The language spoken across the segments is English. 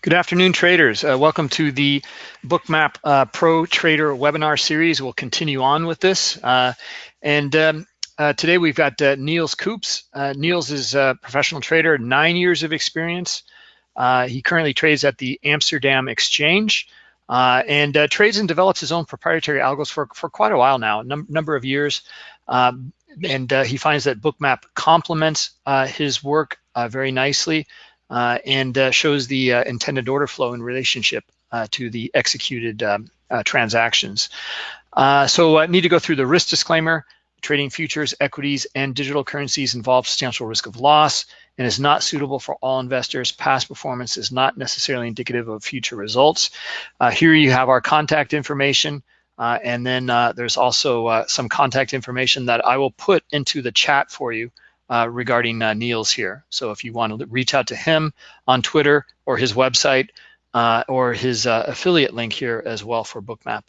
Good afternoon, traders. Uh, welcome to the Bookmap uh, Pro Trader webinar series. We'll continue on with this. Uh, and um, uh, today we've got uh, Niels Koops. Uh, Niels is a professional trader, nine years of experience. he currently trades at the Amsterdam Exchange and trades and develops his own proprietary algos for, for quite a while now, a num number of years. Um, and he finds that Bookmap complements his work very nicely and uh, shows the uh, intended order flow in relationship to the executed um, transactions. so I need to go through the risk disclaimer. Trading futures, equities, and digital currencies involves substantial risk of loss and is not suitable for all investors. Past performance is not necessarily indicative of future results. Uh, here you have our contact information. Uh, and then uh, there's also some contact information that I will put into the chat for you uh, regarding uh, Niels here. So if you want to reach out to him on Twitter or his website uh, or his uh, affiliate link here as well for Bookmap.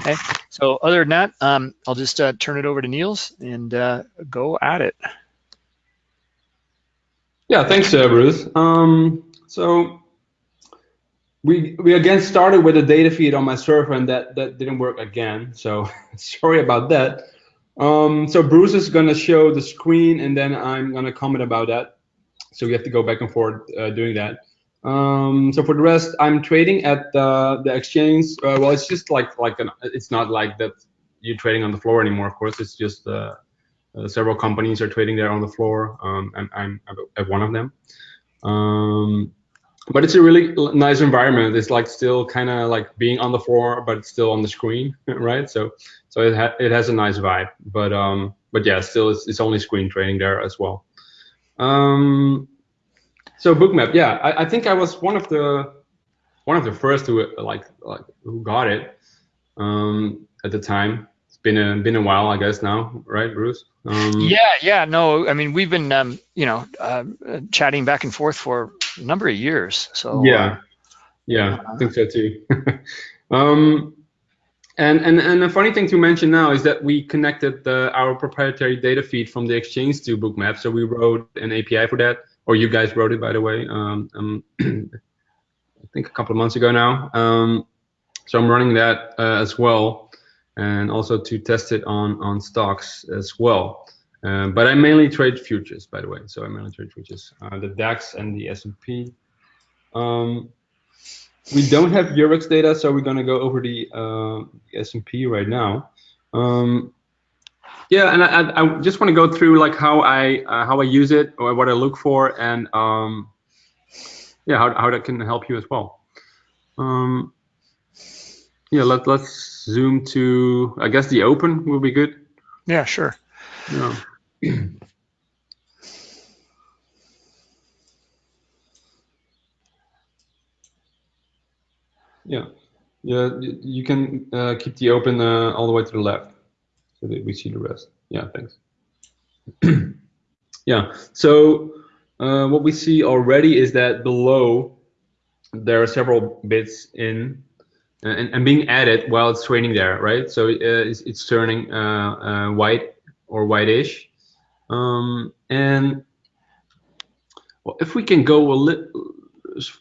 Okay, so other than that, um, I'll just uh, turn it over to Niels and uh, go at it. Yeah, thanks, Bruce. Um, so we we again started with a data feed on my server and that that didn't work again. So sorry about that. Um, so Bruce is going to show the screen and then I'm going to comment about that. So we have to go back and forth uh, doing that. Um, so for the rest, I'm trading at the, the exchange. Uh, well, it's just like like an, it's not like that you're trading on the floor anymore. Of course, it's just uh, uh several companies are trading there on the floor, um, and I'm at one of them. Um, but it's a really nice environment. It's like still kind of like being on the floor, but it's still on the screen, right? So so it ha it has a nice vibe. But um, but yeah, still it's, it's only screen training there as well. Um, so Bookmap, yeah, I, I think I was one of the one of the first who like like who got it um, at the time. It's been a been a while, I guess now, right, Bruce? Um, yeah, yeah, no, I mean we've been um, you know uh, chatting back and forth for a number of years. So yeah, uh, yeah, I think so too. um, and and and a funny thing to mention now is that we connected the, our proprietary data feed from the exchange to Bookmap. So we wrote an API for that, or you guys wrote it, by the way. Um, um, I think a couple of months ago now. Um, so I'm running that uh, as well, and also to test it on on stocks as well. Um, but I mainly trade futures, by the way. So I mainly trade futures, uh, the DAX and the S&P. Um, we don't have Eurex data, so we're going to go over the, uh, S&P right now. Um, yeah, and I, I just want to go through like how I uh, how I use it or what I look for, and um, yeah, how how that can help you as well. Um, yeah, let let's zoom to I guess the open will be good. Yeah, sure. Yeah. yeah, yeah. You can uh, keep the open uh, all the way to the left, so that we see the rest. Yeah, thanks. yeah. So uh, what we see already is that below there are several bits in uh, and, and being added while it's training there, right? So uh, it's, it's turning uh, white or whitish. Um, and well, if we can go a little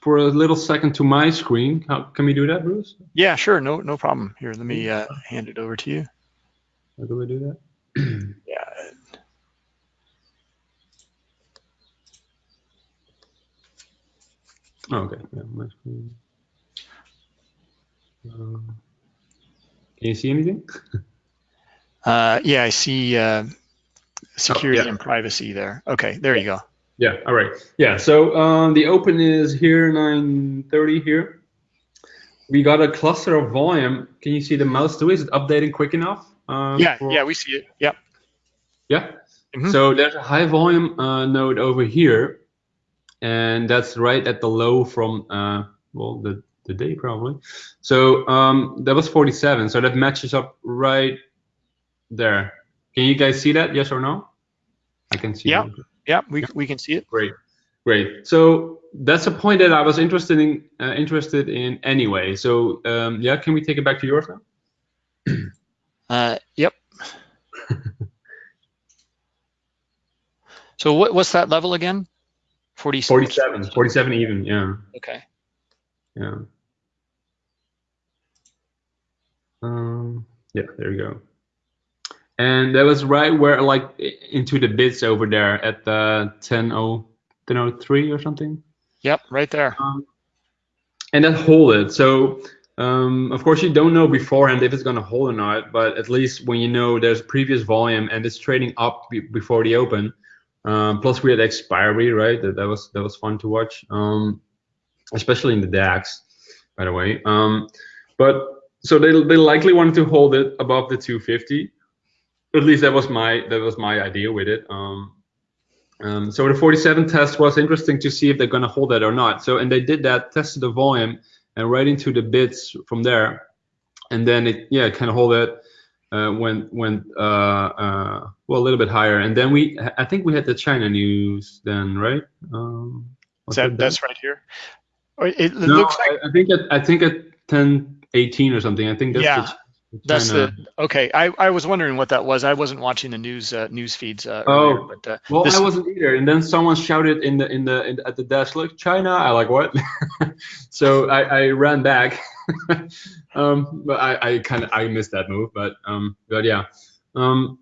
for a little second to my screen, how can we do that, Bruce? Yeah, sure, no, no problem. Here, let me uh, hand it over to you. How do we do that? yeah. Oh, okay, yeah, my screen. Um, can you see anything? uh, yeah, I see. Uh, security oh, yeah. and privacy there. Okay, there you go. Yeah, all right. Yeah, so um, the open is here, 930 here. We got a cluster of volume. Can you see the mouse too? Is it updating quick enough? Um, yeah, for... yeah, we see it. Yep. Yeah. Mm -hmm. So there's a high volume uh, node over here, and that's right at the low from uh, well the the day probably. So um, that was 47. So that matches up right there. Can you guys see that? Yes or no? I can see. Yeah, yeah, we yeah. we can see it. Great, great. So that's a point that I was interested in uh, interested in anyway. So um, yeah, can we take it back to yours now? uh, yep. so what what's that level again? 47. 47, 47 even. Yeah. Okay. Yeah. Um, yeah, there you go. And that was right where like into the bits over there at the 10 1003 or something. Yep, right there. Um, and then hold it. So um, of course you don't know beforehand if it's going to hold or not, but at least when you know there's previous volume and it's trading up before the open. Um, plus we had expiry, right? That, that was that was fun to watch, um, especially in the DAX, by the way. Um, but so they they likely wanted to hold it above the 250 at least that was my that was my idea with it. Um, um, so the 47 test was interesting to see if they're going to hold that or not. So and they did that, tested the volume and right into the bits from there, and then it yeah kind of hold it. Uh, went went uh, uh, well a little bit higher, and then we I think we had the China news then, right? Um, that, that's right here. It, it no, looks like I, I think at I think at 10 18 or something. I think that's yeah. That's the okay. I, I was wondering what that was. I wasn't watching the news uh, news feeds. Uh, oh, earlier, but, uh, well, this... I wasn't either. And then someone shouted in the in the in, at the desk, "Look, China!" I like what? so I, I ran back. um, but I, I kind of I missed that move. But um, but yeah. Um,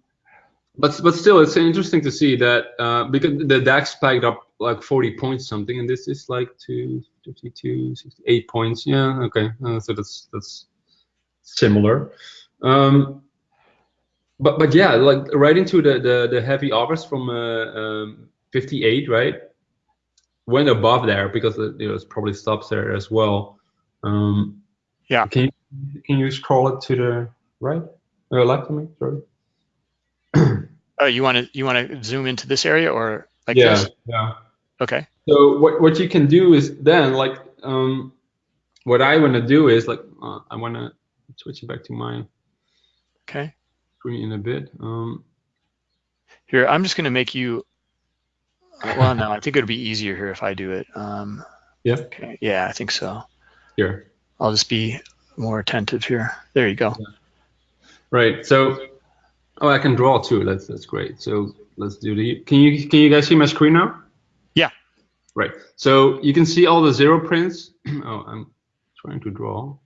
but but still, it's interesting to see that uh, because the DAX spiked up like 40 points something, and this is like 252, 68 points. Yeah, okay. Uh, so that's that's similar. Um, but but yeah, like right into the the, the heavy offers from uh, um, 58, right? Went above there because it, you know, it probably stops there as well. Um, yeah. Can you can you scroll it to the right or left? I me? sorry. oh, you want to you want to zoom into this area or like yeah, this? Yeah. Okay. So what what you can do is then like um, what I want to do is like uh, I want to switching back to mine. okay screen in a bit. Um, here, I'm just going to make you. Well, no, I think it'd be easier here if I do it. Um, yeah. Okay. Yeah, I think so. Here. I'll just be more attentive here. There you go. Yeah. Right. So, oh, I can draw too. That's that's great. So let's do the. Can you can you guys see my screen now? Yeah. Right. So you can see all the zero prints. oh, I'm trying to draw.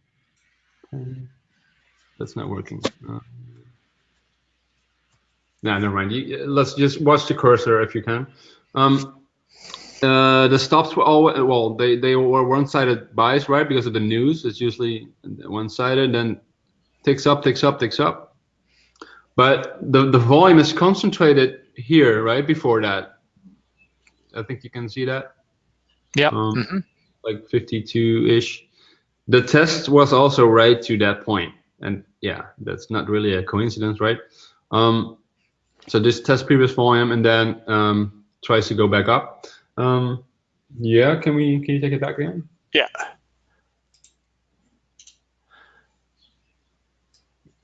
That's not working. Uh, nah, never mind. You, let's just watch the cursor if you can. Um, uh, the stops were all well. They they were one-sided buys, right? Because of the news, it's usually one-sided. Then ticks up, ticks up, ticks up. But the the volume is concentrated here, right before that. I think you can see that. Yeah. Um, mm -hmm. Like 52-ish the test was also right to that point and yeah that's not really a coincidence right? Um, so this test previous volume and then um, tries to go back up. Um, yeah can we can you take it back again? Yeah.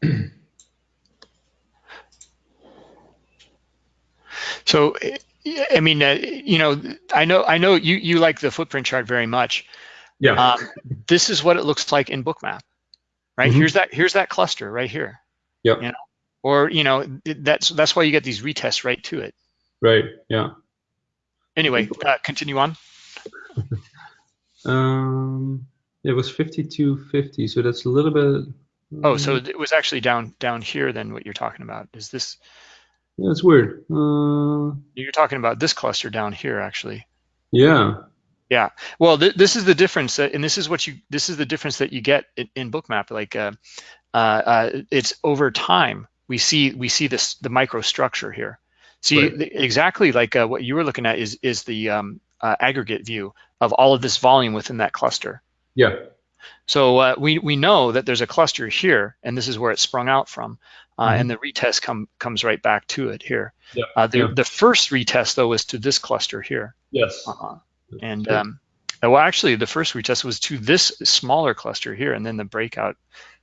So i mean uh, you know i know i know you you like the footprint chart very much. Yeah. Um, this is what it looks like in Bookmap, right? Mm -hmm. Here's that here's that cluster right here. Yeah. You know, or you know that's that's why you get these retests right to it. Right. Yeah. Anyway, uh, continue on. um, it was 52.50, so that's a little bit. Oh, so it was actually down down here. Then what you're talking about is this? Yeah, it's weird. Uh, you're talking about this cluster down here, actually. Yeah. Yeah, well, th this is the difference, uh, and this is what you this is the difference that you get in, in Bookmap. Like, uh, uh, uh, it's over time we see we see this the microstructure here. See right. exactly like uh, what you were looking at is is the um, uh, aggregate view of all of this volume within that cluster. Yeah. So we we know that there's a cluster here, and this is where it sprung out from. Mm -hmm. and the retest come, comes right back to it here. Yeah. the, yeah. the first retest, though, is to this cluster here. Yes. -huh. And um, well, actually, the first retest was to this smaller cluster here, and then the breakout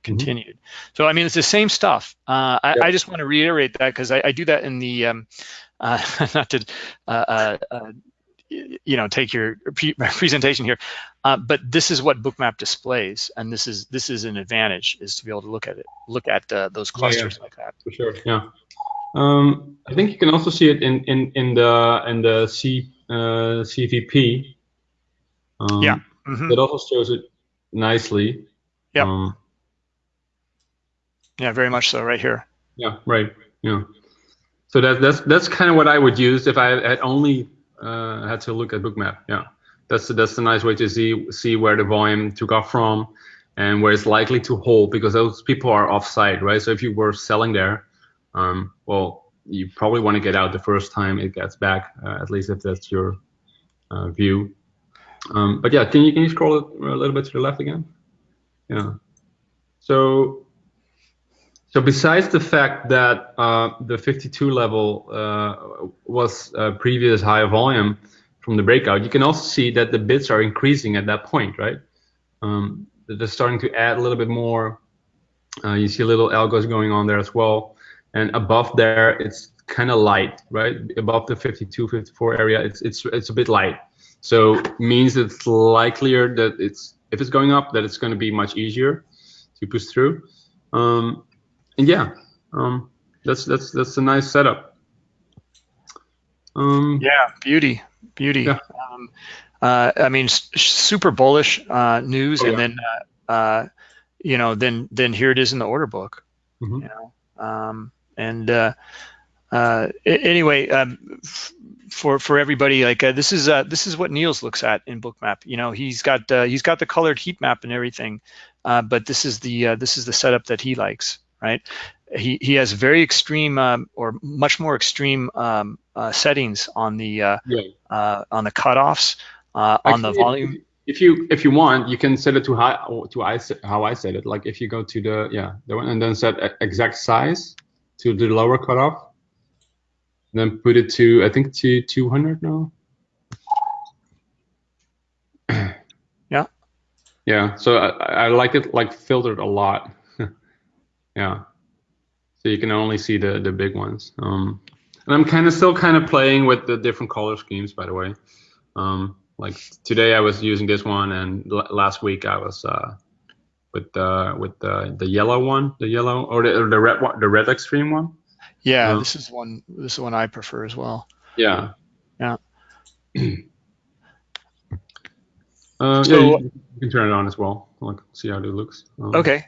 continued. Mm-hmm. So, I mean, it's the same stuff. Uh, I, I, just want to reiterate that because I, I, do that in the, um, uh, not to, uh, uh, uh you know, take your pre presentation here, uh, but this is what Bookmap displays, and this is this is an advantage is to be able to look at it, look at those clusters yeah, like that. For sure, yeah. Um, I think you can also see it in in in the in the C uh, CVP. Um, yeah. Mm -hmm. That also shows it nicely. Yeah. Um, yeah, very much so, right here. Yeah, right. Yeah. So that, that's that's kind of what I would use if I had only uh, had to look at Bookmap. Yeah, that's that's a nice way to see see where the volume took off from and where it's likely to hold because those people are offside, right? So if you were selling there, um, well, you probably want to get out the first time it gets back, uh, at least if that's your uh, view. Um, but yeah, can you can you scroll a little bit to the left again? Yeah. So so besides the fact that uh, the 52 level uh, was a previous high volume from the breakout, you can also see that the bids are increasing at that point, right? Um, they're starting to add a little bit more. Uh, you see a little algos going on there as well. And above there, it's kind of light, right? Above the 52, 54 area, it's it's it's a bit light. So means it's likelier that it's if it's going up, that it's going to be much easier to push through. Um, and yeah, um, that's that's that's a nice setup. Um, yeah, beauty, beauty. Yeah. Um, uh, I mean, super bullish uh, news, oh, and then uh, uh, you know, then then here it is in the order book. Mm-hmm. You know, um, and uh, uh, anyway, um, for for everybody, like this is this is what Niels looks at in Bookmap. You know, he's got he's got the colored heat map and everything, but this is the this is the setup that he likes right? He, he has very extreme um, or much more extreme um, uh, settings on the uh, yeah. uh, on the cutoffs uh, on the volume. If you if you want, you can set it to how to I how I set it. Like if you go to the yeah the one and then set exact size to the lower cutoff, and then put it to I think to 200 now. Yeah. Yeah. So I, I like it like filtered a lot. Yeah. So you can only see the the big ones. Um, and I'm kind of still kind of playing with the different color schemes, by the way. Um, like today I was using this one, and last week I was uh, with the with the the yellow one, the yellow or the or the red one, the red extreme one. Yeah, uh, this is one. This is one I prefer as well. Yeah. Yeah. uh, so, yeah, you, you, can turn it on as well. Like see how it looks. Um, okay.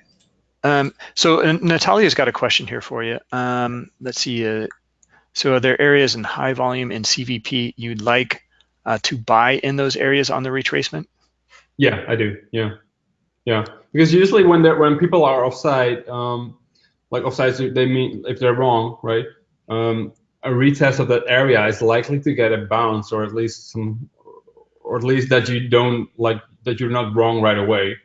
Um, so Natalia's got a question here for you. Um, let's see. Uh, so are there areas in high volume in CVP you'd like uh, to buy in those areas on the retracement? Yeah, I do. Yeah, yeah. Because usually when when people are offside, um, like offside, they mean if they're wrong, right? Um, a retest of that area is likely to get a bounce, or at least some, or at least that you don't like that you're not wrong right away.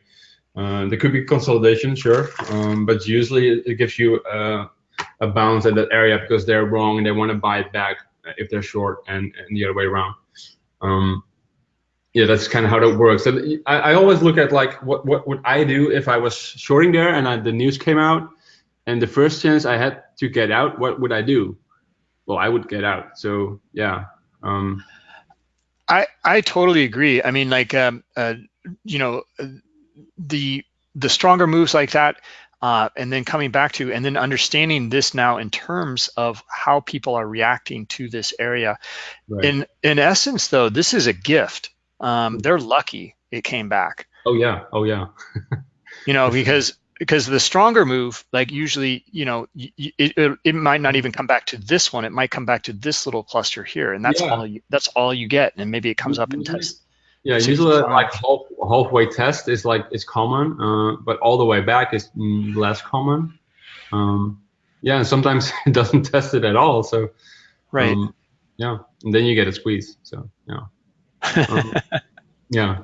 Uh, there could be consolidation, sure, um, but usually it, gives you a bounce at that area because they're wrong and they want to buy it back if they're short and, and the other way around. Um, yeah, that's kind of how that works. And I, I, always look at like what what would I do if I was shorting there and I, the news came out and the first chance I had to get out, what would I do? Well, I would get out. So yeah. Um, I I totally agree. I mean, like um, uh, you know the the stronger moves like that uh, and then coming back to and then understanding this now in terms of how people are reacting to this area right. in in essence though this is a gift um, they're lucky it came back oh yeah oh yeah you know because because the stronger move like usually you know it, it, it, might not even come back to this one it might come back to this little cluster here and that's yeah. all you that's all you get and maybe it comes up in test yeah, usually like half, halfway test is like is common, uh, but all the way back is less common. Um, yeah, and sometimes it doesn't test it at all. So right, um, yeah, and then you get a squeeze. So yeah, um, yeah,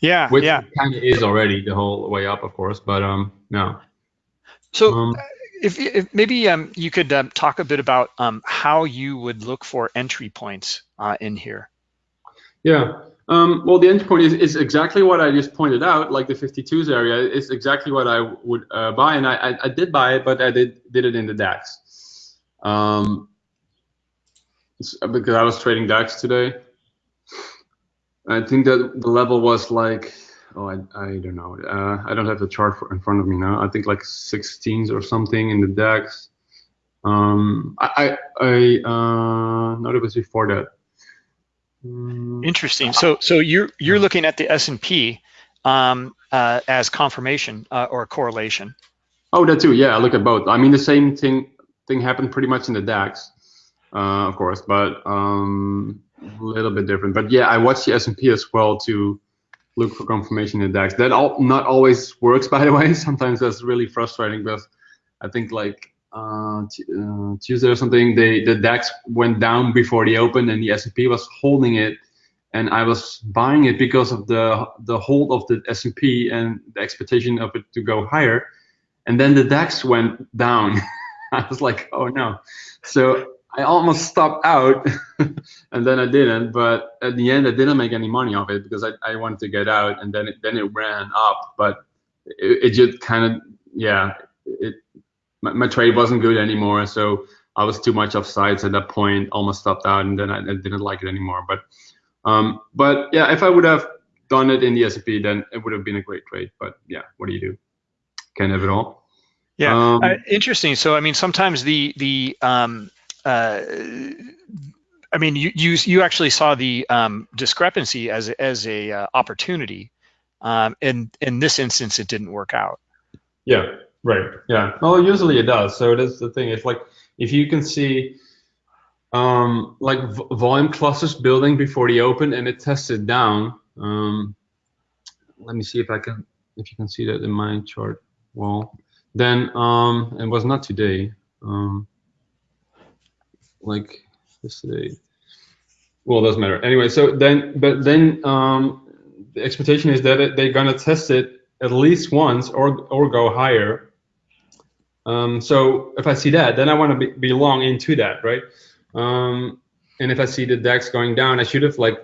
yeah, which yeah, kind of is already the whole way up, of course, but um, no. So. Um, if, if, maybe um, you could um, talk a bit about um, how you would look for entry points uh, in here. Yeah. Um, well, the entry point is, is exactly what I just pointed out, like the 52s area is exactly what I would uh, buy, and I, I, I, did buy it, but I did did it in the DAX um, because I was trading DAX today. I think that the level was like, oh, I, I don't know. Uh, I don't have the chart for, in front of me now. I think like 16s or something in the DAX. Um, I, I, I uh, no, it was before that. Mm. Interesting. So so you're you're looking at the S and P, um, uh, as confirmation uh, or correlation? Oh, that too. Yeah, I look at both. I mean, the same thing thing happened pretty much in the DAX, uh, of course, but um, a little bit different. But yeah, I watch the S&P as well to look for confirmation in DAX. That all, not always works, by the way. Sometimes that's really frustrating because I think like uh, uh, Tuesday or something, they, the DAX went down before the open and the S&P was holding it and I was buying it because of the the hold of the S&P and the expectation of it to go higher and then the DAX went down I was like oh no so I almost stopped out and then I didn't but at the end I didn't make any money off it because I, I wanted to get out and then it, then it ran up but it, it just kind of yeah it my, my, trade wasn't good anymore. So I was too much off sides at that point, almost stopped out, and then I, I didn't like it anymore. But um, but yeah, if I would have done it in the S&P, then it would have been a great trade. But yeah, what do you do? Can't have it all. Yeah, um, uh, interesting. So I mean, sometimes the the um, uh, I mean, you you you actually saw the um, discrepancy as as a uh, opportunity. Um, in in this instance, it didn't work out. Yeah, Right. Yeah. Well, usually it does. So that's the thing. It's like if you can see um, like volume clusters building before the open and it tests it down. Um, let me see if I can if you can see that in my chart. Well, then um, it was not today. Um, like yesterday. Well, it doesn't matter. Anyway, so then, but then um, the expectation is that they're gonna test it at least once or or go higher um, so if I see that, then I want to be, belong into that, right? Um, and if I see the DAX going down, I should have like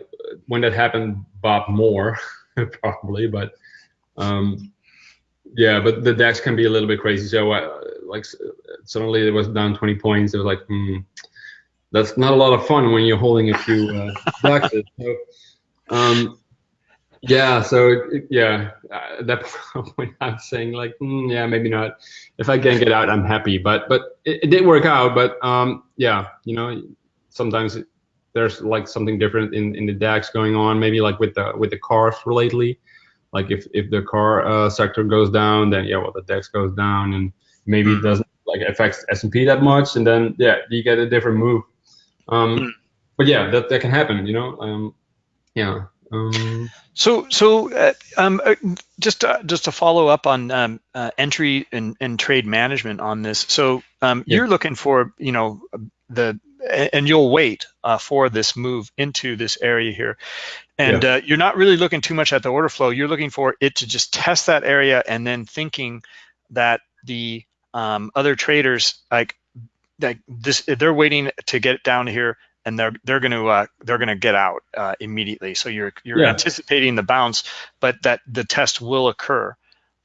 when that happened, bought more probably, but um, yeah, but the DAX can be a little bit crazy. So I, like suddenly it was down 20 points. It was like, hmm, that's not a lot of fun when you're holding a few uh, DAXs. So, um, yeah, so yeah, uh, at that point I'm saying like, mm, yeah, maybe not. If I can get out, I'm happy. But but it, it did work out. But um, yeah, you know, sometimes it, there's like something different in in the DAX going on. Maybe like with the with the cars lately. Like if if the car uh, sector goes down, then yeah, well the DAX goes down, and maybe it doesn't like affects S&P that much, and then yeah, you get a different move. Um, mm. But yeah, that that can happen. You know, um, yeah. Um, so, so uh, um, uh, just uh, just to follow up on um, uh, entry and, and trade management on this. So um, yeah. you're looking for, you know, the and you'll wait uh, for this move into this area here, and yeah. Uh, you're not really looking too much at the order flow. You're looking for it to just test that area and then thinking that the um, other traders like like this they're waiting to get down here and they're they're going to uh, they're going to get out uh, immediately. So you're you're yeah. anticipating the bounce, but that the test will occur.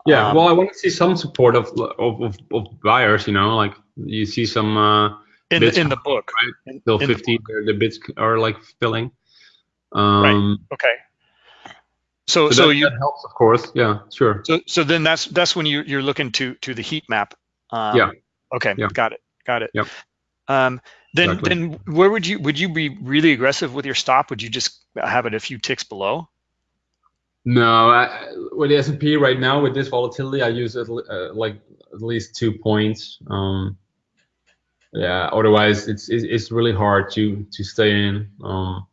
Yeah, um, well, I want to see some support of of, of, of buyers. You know, like you see some uh, in the, in the book, right? Still 50, the, the, bits are like filling. Um, right. Okay. So so, so that, you that helps, of course. Yeah, sure. So so then that's that's when you you're looking to to the heat map. Um, yeah. Okay. Yeah. Got it. Got it. Yep. Um, then exactly. then where would you would you be really aggressive with your stop? Would you just have it a few ticks below? No, I, with the S&P right now with this volatility, I use it uh, like at least two points. Um, yeah, otherwise it's, it's really hard to to stay in. Um,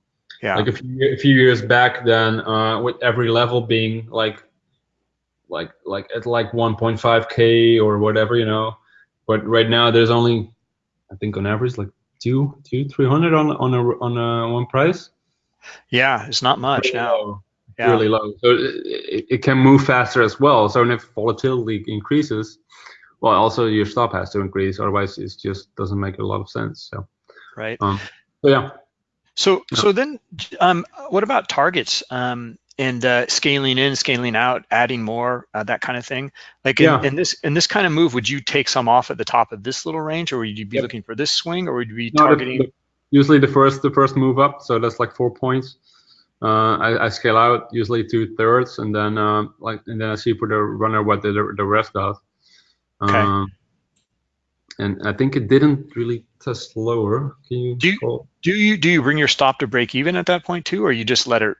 yeah. Like a few, a few years back, then uh, with every level being like like like at like 1.5k or whatever, you know. But right now there's only I think on average like two, two, three hundred on on a on a one price. Yeah, it's not much really now. Low. Yeah. Really low. So it, it, can move faster as well. So if volatility increases, well, also your stop has to increase. Otherwise, it just doesn't make a lot of sense. So right. Um, so yeah. So so then, um, what about targets? Um, and uh, scaling in, scaling out, adding more, uh, that kind of thing. Like in, yeah. in, this in this kind of move, would you take some off at the top of this little range, or would you be yep. looking for this swing, or would you be no, targeting? The, usually the first the first move up, so that's like four points. Uh, I, I, scale out usually two thirds, and then uh, like and then I see for the runner what the the rest does. Okay. Um, and I think it didn't really test lower. Can you do you, do you do you bring your stop to break even at that point too, or you just let it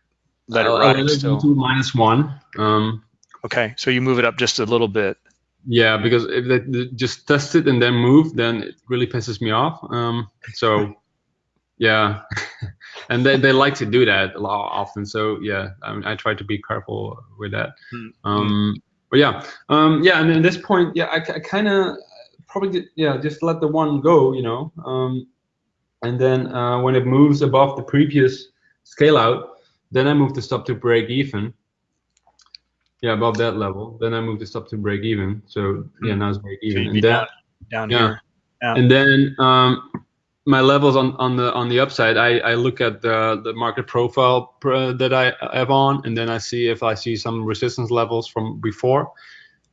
let it I'll- ride I'll let it still. minus one. Um, Okay, so you move it up just a little bit. yeah, because if they, just test it and then move, then it really pisses me off. Um, so yeah, and they, they like to do that a lot often. So yeah, I, mean, I try to be careful with that. Mm, Um, but yeah, um, yeah, and at this point, yeah, I, kind of probably did, yeah just let the one go, you know, um, and then uh, when it moves above the previous scale out, then I move the stop to break even. Yeah, above that level, then I move the stop to break even. So yeah, now it's break Hmm. So even, and then down, down yeah. here. Yeah. and then um, my levels on, on the on the upside, I, I look at the the market profile pr- that I have on, and then I see if I see some resistance levels from before,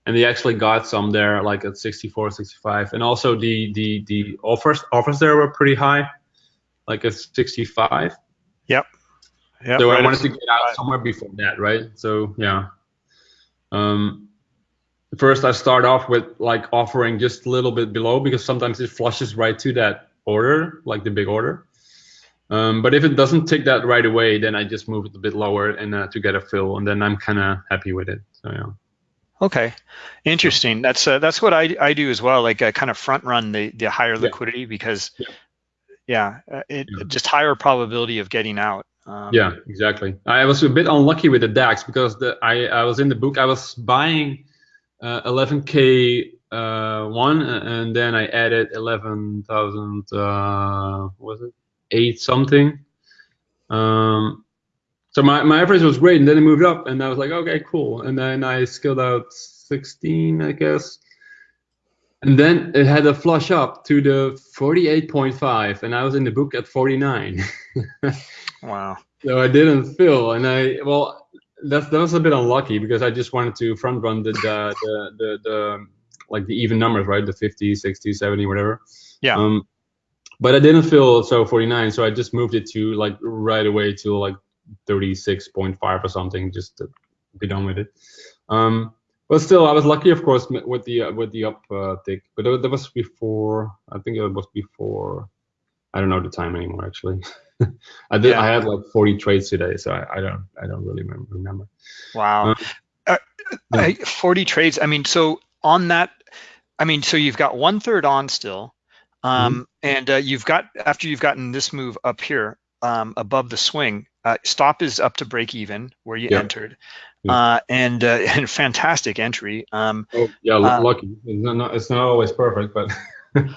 and they actually got some there, like at 64, 65, and also the the the offers offers there were pretty high, like at 65. Yep. Yep. so right I wanted to get out somewhere before that, right? So yeah. Um, first I start off with like offering just a little bit below because sometimes it flushes right to that order, like the big order. Um, but if it doesn't take that right away, then I just move it a bit lower and uh, to get a fill, and then I'm kind of happy with it. So yeah. Okay, interesting. That's uh, that's what I, I do as well. Like I kind of front run the the higher liquidity because, Yeah. yeah, uh, it Yeah. just higher probability of getting out. Um, Yeah, exactly. I was a bit unlucky with the DAX because the I, I was in the book. I was buying uh, 11k uh, one, and then I added 11,000. Uh, was it eight something? Um, so my, my average was great, and then it moved up, and I was like, okay, cool. And then I scaled out 16, I guess. And then it had a flush up to the 48.5, and I was in the book at 49. Wow. So I didn't fill, and I well, that's that was a bit unlucky because I just wanted to front run the the the, the, the like the even numbers, right? The 50, 60, 70, whatever. Yeah. Um, but I didn't fill so 49, so I just moved it to like right away to like 36.5 or something, just to be done with it. Um, but still, I was lucky, of course, with the uh, with the up uh, tick. But that, was before. I think it was before. I don't know the time anymore, actually. I did. Yeah. I had like 40 trades today, so I, I don't. I don't really remember. Wow. Um, Uh, yeah. I, 40 trades. I mean, so on that, I mean, so you've got one third on still, um, and uh, you've got after you've gotten this move up here um, above the swing, uh, stop is up to break even where you Yeah. entered. Uh, and uh, and fantastic entry. Um, Oh, yeah, Uh, lucky. It's not. It's not always perfect, but.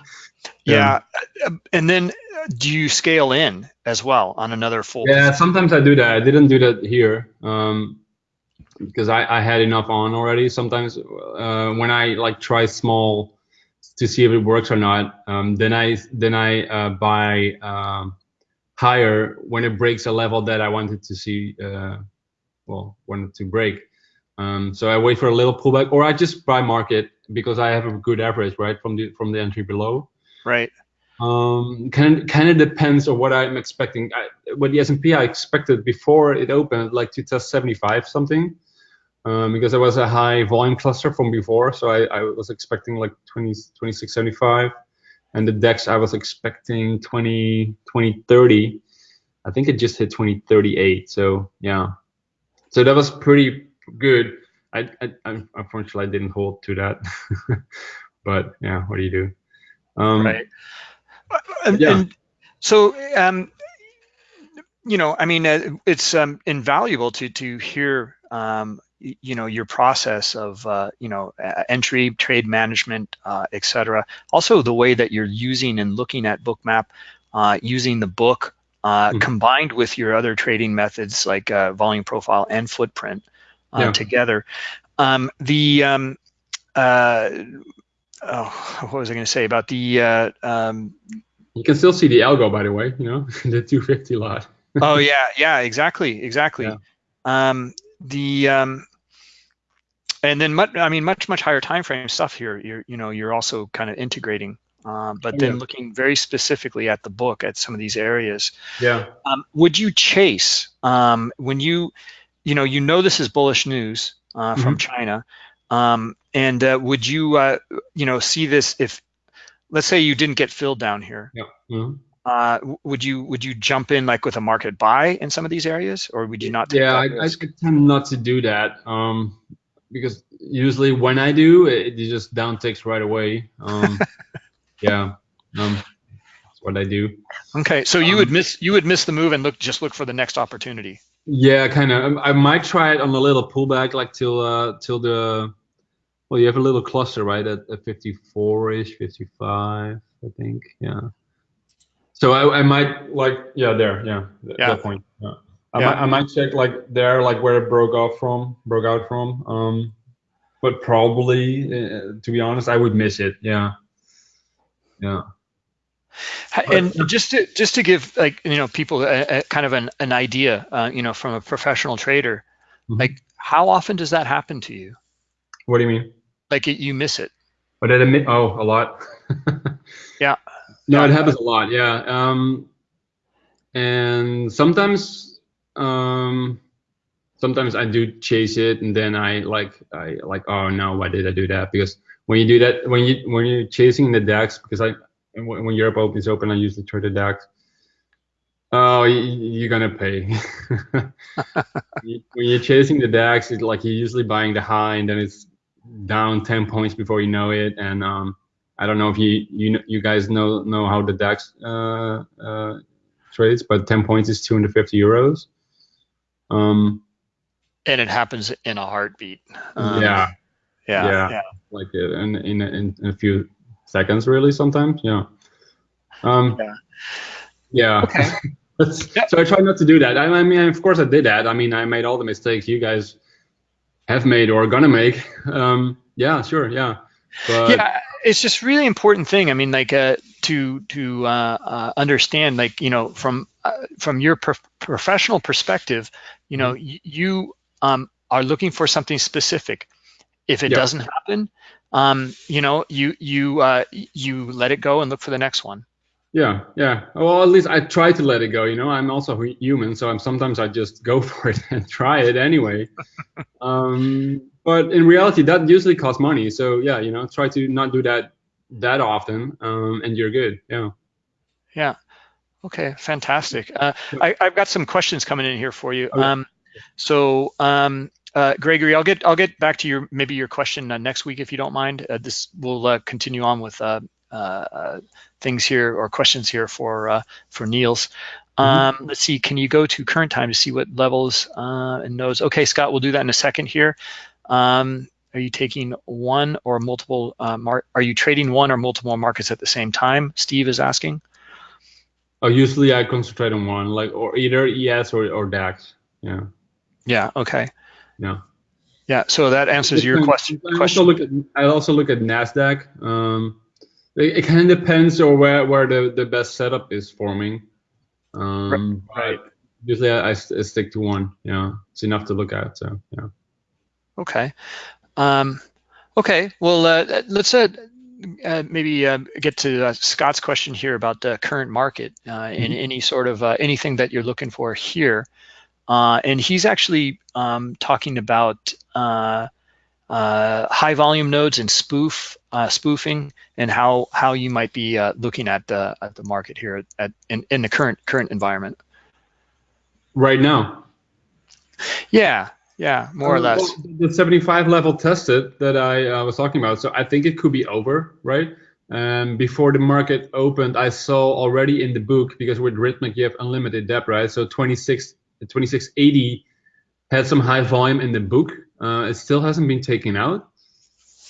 yeah. uh, and then uh, do you scale in as well on another full? Yeah, sometimes I do that. I didn't do that here um, because I, I had enough on already. Sometimes uh, when I like try small to see if it works or not, um, then I then I uh, buy um, higher when it breaks a level that I wanted to see. Uh, well, wanted to break. Um, so I wait for a little pullback, or I just buy market because I have a good average right from the from the entry below. Right. Um, kind of, kind of depends on what I'm expecting. I, what the S&P I expected before it opened, like to test 75 something, um, because there was a high volume cluster from before. So I, I was expecting like 20, 26, 75, and the DAX I was expecting 20, 20, 30. I think it just hit 20, 38. So yeah, so that was pretty good. I, I, I unfortunately I didn't hold to that, but yeah, what do you do? Um, right. And, yeah. and so, um, you know, I mean, uh, it's um, invaluable to to hear, um, you know, your process of, uh, you know, entry, trade management, uh, et cetera. Also, the way that you're using and looking at Bookmap, uh, using the book uh, Mhm. combined with your other trading methods like uh, volume profile and footprint uh, Yeah. together. Um, the um, uh, oh, what was I going to say about the uh, um, You can still see the algo, by the way, you know, the 250 lot. oh yeah, yeah, exactly, exactly. Yeah. Um, the um, and then much, I mean, much much higher time frame stuff here. You're you know you're also kind of integrating, um, but then Yeah. looking very specifically at the book at some of these areas. Yeah. Um, would you chase um, when you you know you know this is bullish news uh, from Mm-hmm. China, um, and uh, would you uh, you know see this if let's say you didn't get filled down here? Yeah. Mhm. uh, would you would you jump in like with a market buy in some of these areas, or would you not? yeah, I, I, tend not to do that um, because usually when I do, it, it just down ticks right away. Um, yeah, um, that's what I do. Okay, so you would um, miss you would miss the move and look just look for the next opportunity. Yeah, kind of. I might try it on a little pullback, like till uh, till the well, you have a little cluster right at, at 54ish, 55, I think. Yeah. So I, I might like yeah there yeah, yeah. that point yeah. I, yeah. Might, I might check like there like where it broke off from broke out from um but probably uh, to be honest I would miss it yeah yeah and just to just to give like you know people a, a kind of an, an idea uh, you know from a professional trader mm-hmm. like how often does that happen to you what do you mean like you miss it but at a oh a lot yeah no, it happens a lot. Yeah. Um, and sometimes, um, sometimes I do chase it, and then I like, I like, oh no, why did I do that? Because when you do that, when you when you're chasing the DAX, because I when Europe opens open, I usually trade the DAX. Oh, you're gonna pay. when you're chasing the DAX, it's like you're usually buying the high, and then it's down 10 points before you know it, and um, I don't know if you you you guys know know how the DAX uh, uh, trades, but 10 points is 250 euros. Um, and it happens in a heartbeat. Um, yeah. yeah. Yeah. Yeah. Like in, in, in a few seconds, really. Sometimes. Yeah. Um, yeah. Yeah. Okay. so I try not to do that. I, I mean, of course, I did that. I mean, I made all the mistakes you guys have made or are gonna make. Um, yeah, sure, yeah. But, yeah, it's just really important thing. I mean, like uh, to to uh, uh, understand, like you know, from uh, from your pro professional perspective, you know, mm-hmm. you um, are looking for something specific. If it doesn't happen, um, you know, you you uh, you let it go and look for the next one. Yeah, yeah. Well, at least I try to let it go. You know, I'm also human, so I'm sometimes I just go for it and try it anyway. um, but in reality, that usually costs money. So yeah, you know, try to not do that that often, um, and you're good. Yeah. Yeah. Okay. Fantastic. Uh, I, have got some questions coming in here for you. Okay. Um, so um, uh, Gregory, I'll get I'll get back to your maybe your question uh, next week if you don't mind. Uh, this will uh, continue on with uh, things here or questions here for for Niels. Mm -hmm. let's see, can you go to current time to see what levels and nodes? Okay, Scott, we'll do that in a second here. Um, are you taking one or multiple, uh, are you trading one or multiple markets at the same time? Steve is asking. Oh, usually I concentrate on one, like or either ES or, or DAX. Yeah. Yeah. Okay. Yeah. Yeah. So that answers your question. I also look at I also look at Nasdaq. Um, it, it kind of depends on where where the the best setup is forming. Um, right. Usually I, I, stick to one. Yeah, it's enough to look at. So yeah. Okay. Um, okay. Well, uh, let's uh, uh, maybe uh, get to uh, Scott's question here about the current market mm -hmm. any sort of anything that you're looking for here. And he's actually um, talking about high volume nodes and spoof spoofing and how how you might be looking at the at the market here at in, in the current current environment. Right now. Yeah, yeah, more or less. The 75 level tested that I uh, was talking about, so I think it could be over, right? Um, before the market opened, I saw already in the book, because with Rithmic you have unlimited depth, right? So 26, 2680 had some high volume in the book. Uh, it still hasn't been taken out.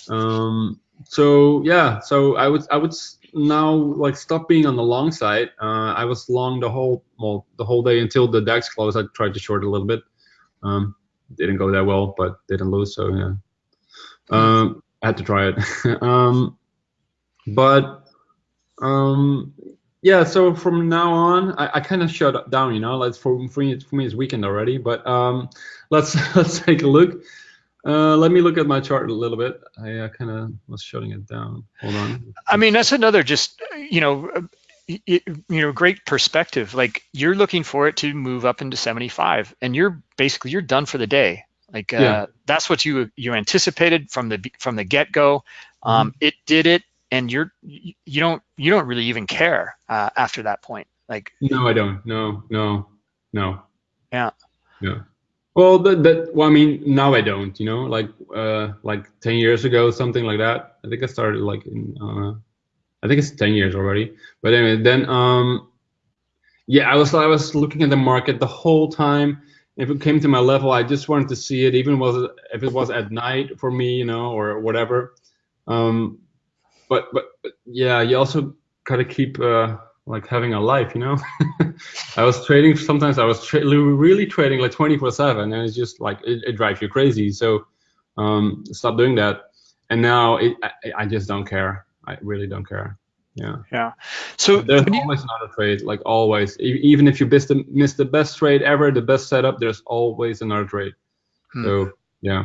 Um, so yeah, so I would I would now like stop being on the long side. Uh, I was long the whole well the whole day until the DAX closed. I tried to short a little bit. Um, didn't go that well, but didn't lose. So yeah, um, I had to try it. um, but um, yeah, so from now on, I, I kind of shut down. You know, like for for me, for me, it's weekend already. But um, let's let's take a look. Uh, let me look at my chart a little bit. I uh, kind of was shutting it down. Hold on. I mean, that's another just you know you, you know great perspective like you're looking for it to move up into 75 and you're basically you're done for the day like uh, yeah. that's what you you anticipated from the from the get-go um, mm -hmm. it did it and you're you don't you don't really even care uh, after that point. Like no, I don't. No, no, no. Yeah. Yeah. Well, that, that well, I mean, now I don't. You know, like uh, like ten years ago, something like that. I think I started like in uh, I think it's ten years already. But anyway, then um, yeah, I was I was looking at the market the whole time. If it came to my level, I just wanted to see it, even was if it was at night for me, you know, or whatever. Um, but, but but yeah, you also gotta keep uh, like having a life, you know. I was trading. Sometimes I was tra really trading like 24/7, and it's just like it, it drives you crazy. So um, stop doing that. And now it, I, I just don't care. I really don't care. Yeah. Yeah. So there's always another trade, like always. even if you miss the miss the best trade ever, the best setup, there's always another trade. Hmm. So yeah.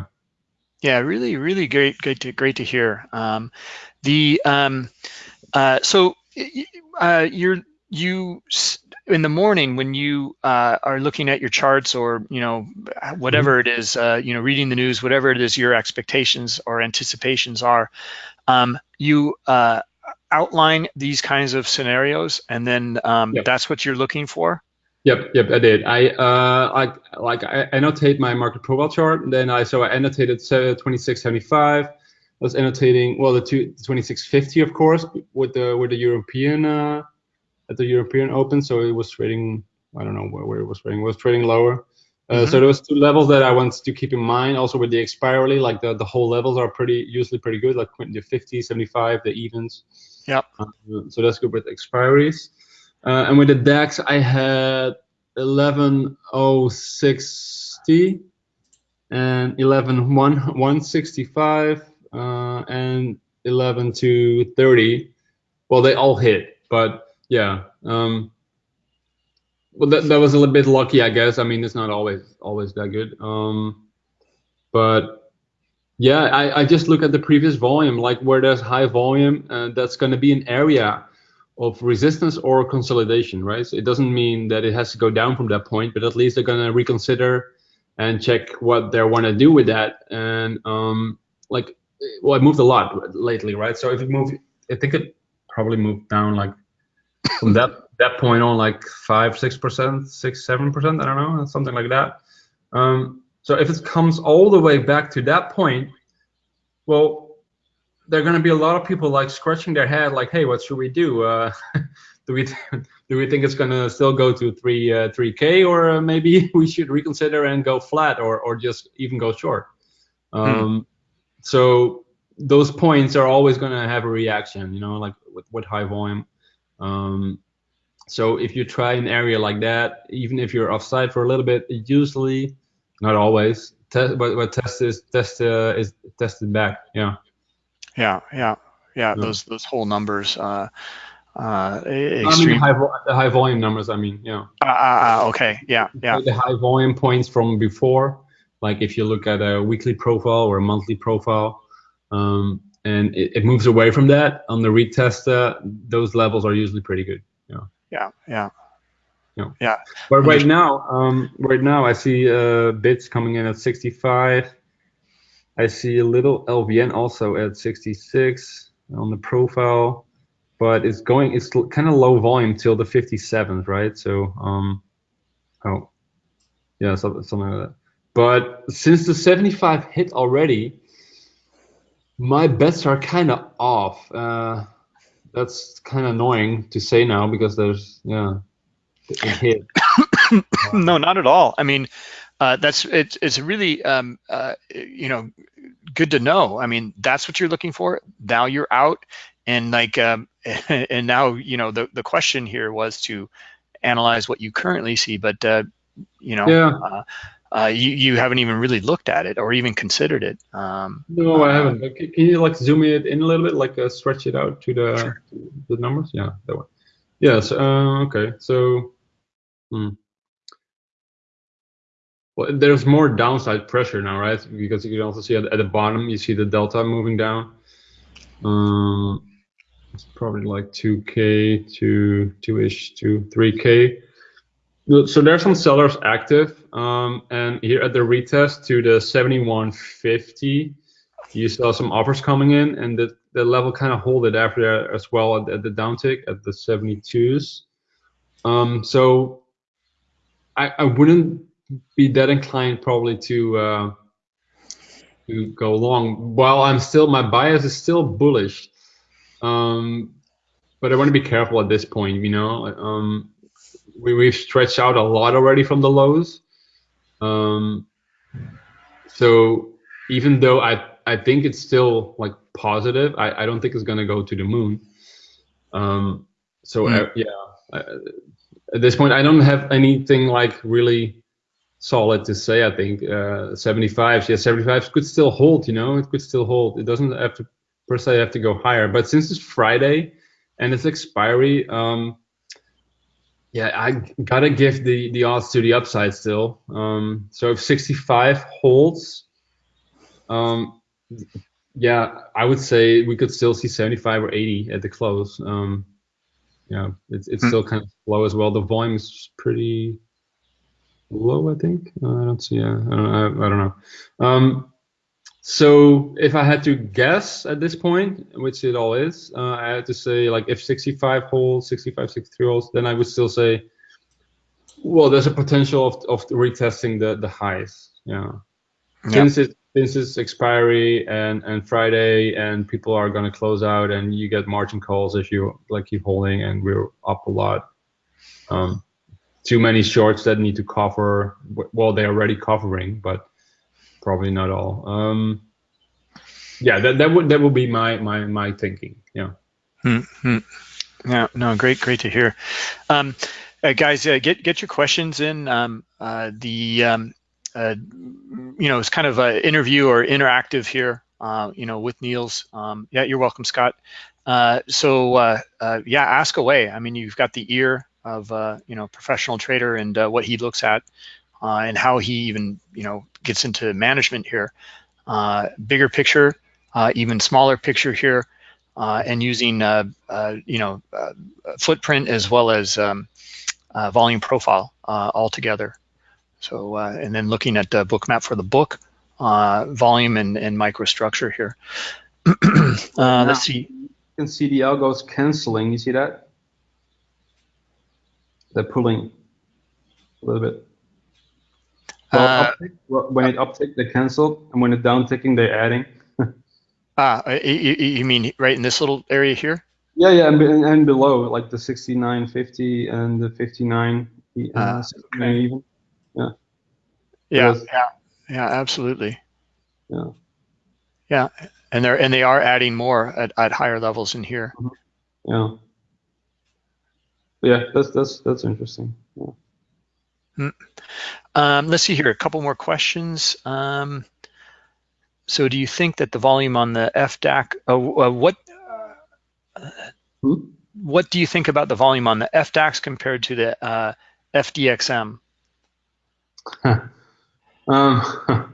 Yeah, really, really great, great to great to hear. Um, the um, uh, so uh, you're you in the morning when you uh, are looking at your charts or you know whatever mm-hmm. it is uh, you know reading the news whatever it is your expectations or anticipations are um, you uh, outline these kinds of scenarios and then um, yep. that's what you're looking for Yep, yep, I did. I uh, I like I annotate my market profile chart. And then I so I annotated 2675. I was annotating well the, two, the 2650 of course with the with the European uh, at the European Open. So it was trading. I don't know where, where it was trading. It was trading lower. Uh, mm-hmm. So there was two levels that I wanted to keep in mind. Also with the expiry, like the, the whole levels are pretty usually pretty good, like the 50, 75, the evens. Yeah. Uh, so that's good with expiries. Uh, and with the DAX, I had 11,060 and 11,165 uh, and 11 to 30. Well, they all hit, but yeah. Um, well, that, that was a little bit lucky, I guess. I mean, it's not always always that good. Um, but yeah, I, I just look at the previous volume, like where there's high volume, uh, that's going to be an area of resistance or consolidation, right? So it doesn't mean that it has to go down from that point, but at least they're going to reconsider and check what they want to do with that. And um, like, well, it moved a lot lately, right? So if it moved, I think it probably moved down like from that that point on, like five, six percent, six, seven percent. I don't know, something like that. Um, so if it comes all the way back to that point, well, there are going to be a lot of people like scratching their head, like, "Hey, what should we do? Uh, do we do we think it's going to still go to three uh, three k, or uh, maybe we should reconsider and go flat, or or just even go short?" Hmm. Um, hmm. So those points are always going to have a reaction, you know, like with, with high volume. Um, so if you try an area like that, even if you're offside for a little bit, usually, not always, test, but, but test is test uh, is tested back. Yeah. Yeah, yeah, yeah. Those those whole numbers. Uh, uh, extreme. I mean, high, the high volume numbers. I mean, yeah. Uh, uh, uh, okay, yeah, yeah. The high volume points from before, like if you look at a weekly profile or a monthly profile, um, and it, it, moves away from that on the retest, uh, those levels are usually pretty good. Yeah. Yeah, yeah. Yeah. yeah. But right now, um, right now I see uh, bids coming in at 65. I see a little LVN also at 66 on the profile, but it's going, it's kind of low volume till the 57th, right? So, um, oh, yeah, something like that. But since the 75 hit already, my bets are kind of off. Uh, that's kind of annoying to say now because there's, yeah, it hit. no, not at all. I mean, uh, that's it's it's really um, uh, you know good to know. I mean, that's what you're looking for. Now you're out, and like um, and now you know the the question here was to analyze what you currently see, but uh, you know. Yeah. Uh, uh, you, you haven't even really looked at it or even considered it. Um, no, I haven't. Can, can you like zoom it in a little bit, like stretch it out to the sure. the numbers? Yeah, that one. Yes. okay. So. Hmm well, there's more downside pressure now, right? Because you can also see at, at the bottom, you see the delta moving down. Um, it's probably like 2k to 2ish to 3k. So there's some sellers active, um, and here at the retest to the 7150, you saw some offers coming in, and that the level kind of hold it after that as well at, at the downtick at the 72s. Um, so I, I wouldn't be that inclined probably to uh, to go long. While I'm still my bias is still bullish, um, but I want to be careful at this point. You know, um, we we've stretched out a lot already from the lows. Um, so even though I I think it's still like positive, I, I don't think it's gonna go to the moon. Um, so mm. uh, yeah, at this point I don't have anything like really solid to say. I think uh, 75, yeah, 75 could still hold. You know, it could still hold. It doesn't have to per se have to go higher. But since it's Friday and it's expiry, um, yeah, I gotta give the the odds to the upside still. Um, so if 65 holds, um, yeah, I would say we could still see 75 or 80 at the close. Um, yeah, it's it's mm. still kind of low as well. The volume is pretty low, I think. Uh, I don't see. Yeah, I don't, I, I don't know. Um, so if I had to guess at this point, which it all is, uh, I had to say like if 65 holds, 65, 63 holds, then I would still say, well, there's a potential of, of retesting the the highs. Yeah. Yep. Since it since it's expiry and and Friday and people are gonna close out and you get margin calls if you like keep holding and we're up a lot. Um, too many shorts that need to cover. Well, they're already covering, but probably not all. Um, yeah, that that would that would be my my my thinking. Yeah. Mm-hmm. Yeah. No. Great. Great to hear. Um, uh, guys, uh, get get your questions in. Um, uh, the um, uh, you know it's kind of an interview or interactive here. Uh, you know, with Niels. Um, yeah, you're welcome, Scott. Uh, so yeah, ask away. I mean, you've got the ear of you know professional trader and what he looks at uh, and how he even you know gets into management here. Uh, bigger picture, uh, even smaller picture here, uh, and using uh, uh, you know footprint as well as um, volume profile all together. So and then looking at the Bookmap for the book, volume and, and microstructure here. let's see. You can see the algos canceling. You see that? They're pulling a little bit. Well, uh, uptick, when it uptick, they cancel, and when it downticking, they're adding. ah, you, you, mean right in this little area here? Yeah, yeah, and, and below, like the 6950 and the 59, uh, uh, okay. even. Yeah. Yeah, yeah, yeah, absolutely. Yeah. Yeah, and they're and they are adding more at, at higher levels in here. Mm -hmm. Yeah. Yeah, that's that's that's interesting. Yeah. Mm. Um, let's see here, a couple more questions. Um, so do you think that the volume on the FDAX, uh, uh, what, uh, hmm? what do you think about the volume on the FDAX compared to the uh, FDXM? um,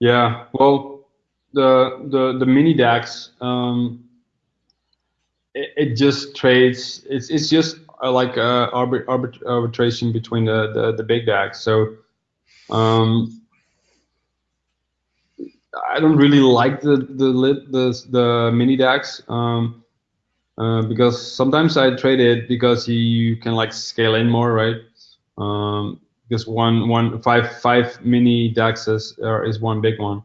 yeah, well, the, the, the mini DAX, um, it, it just trades, it's, it's just like uh, arbit, arbit, arbitration between the, the, the big DAX. So um, I don't really like the the the, the mini DAX um, uh, because sometimes I trade it because you can like scale in more, right? Um, because one one five five mini DAXs is one big one.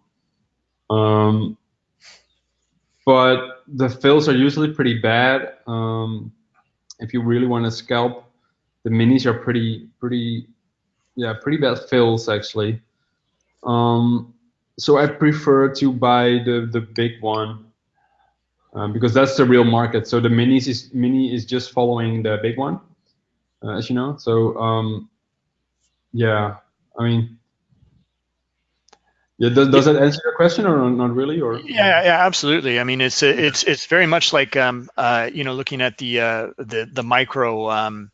Um, but the fills are usually pretty bad. Um, if you really want to scalp, the minis are pretty pretty yeah pretty bad fills actually. Um, so I prefer to buy the the big one um, because that's the real market. So the minis is mini is just following the big one, uh, as you know. So um, yeah, I mean yeah, does, does that answer your question or not really? Or yeah, yeah, absolutely. I mean, it's it's it's very much like um, uh, you know looking at the uh, the the micro um,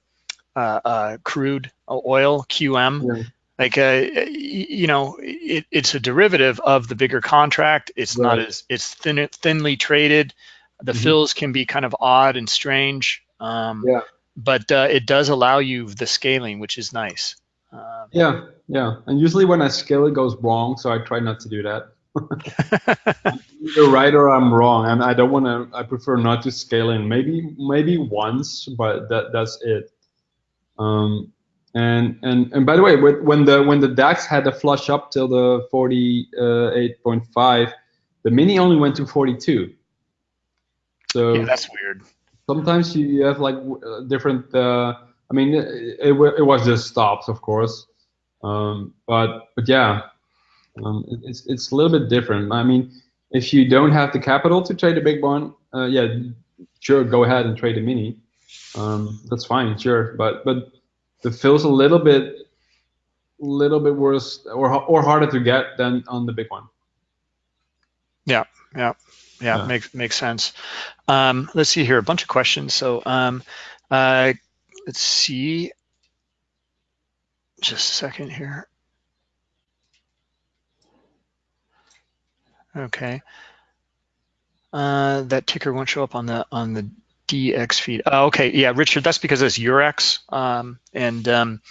uh, uh, crude oil QM. Yeah. Like uh, you know, it, it's a derivative of the bigger contract. It's right. not as it's thin, thinly traded. The mm-hmm. fills can be kind of odd and strange. Um, yeah. But uh, it does allow you the scaling, which is nice. Um, yeah, yeah. And usually when I scale, it goes wrong, so I try not to do that. either right or I'm wrong, and I don't want to. I prefer not to scale in. Maybe maybe once, but that that's it. Um, and and and by the way, when the when the DAX had a flush up till the 48.5, the mini only went to 42. So yeah, that's weird. Sometimes you have like uh, different. Uh, I mean, it, it, it was just stops, of course, um, but but yeah, um, it's it's a little bit different. I mean, if you don't have the capital to trade a big one, uh, yeah, sure, go ahead and trade a mini. Um, that's fine, sure, but but it feels a little bit little bit worse or or harder to get than on the big one. Yeah, yeah, yeah, yeah. makes makes sense. Um, let's see here, a bunch of questions. So um, uh, let's see, just a second here. Okay. Uh, that ticker won't show up on the on the dxFeed. Oh, okay, yeah, Richard, that's because it's Eurex, um, and um,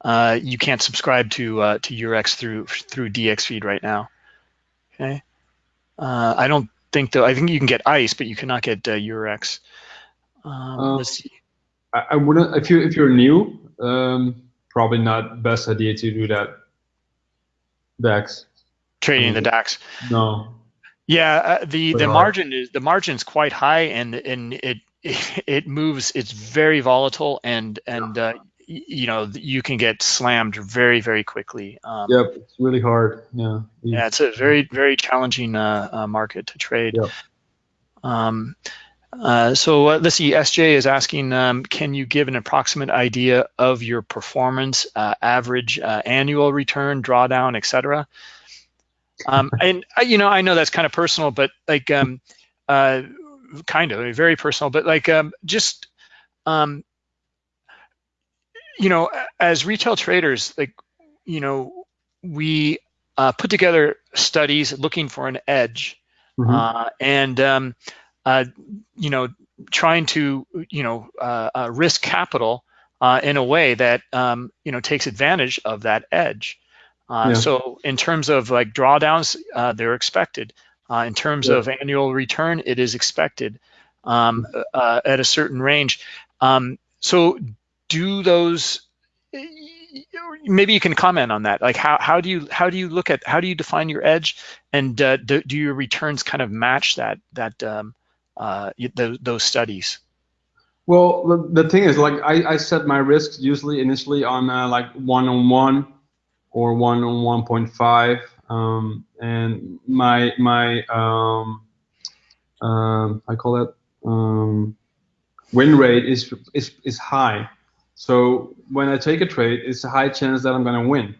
uh, you can't subscribe to uh, to Eurex through through dxFeed right now. Okay, uh, I don't think though. I think you can get ICE, but you cannot get uh, Eurex. Um, uh, let's see. I, I, wouldn't if you if you're new, um, probably not best idea to do that. DAX trading the DAX. No. Yeah, uh, the the margin is the margin's quite high, and and it it moves. It's very volatile, and and uh, you know you can get slammed very very quickly. Um, yep, it's really hard. Yeah. Yeah, it's a very very challenging uh, uh, market to trade. Yep. Um, uh, so uh, let's see. SJ is asking, um, can you give an approximate idea of your performance, uh, average uh, annual return, drawdown, etc. Um, and you know, I know that's kind of personal, but like um, kind of very personal, but like um, just um, you know, as retail traders, like you know, we uh, put together studies looking for an edge, mm-hmm. uh, and um, uh, you know, trying to you know uh, uh, risk capital uh, in a way that um, you know takes advantage of that edge. Yeah. So in terms of like drawdowns, they're expected. Uh, in terms yeah. of annual return, it is expected um, uh, at a certain range. Um, so do those, maybe you can comment on that. Like how, how do you how do you look at how do you define your edge, and uh, do, do, your returns kind of match that that um, uh, the, those studies? Well, the, thing is, like I, I set my risks usually initially on uh, like one on one or one on one point five um, and my my um, um, I call it um, win rate is is is high. So when I take a trade, it's a high chance that I'm going to win.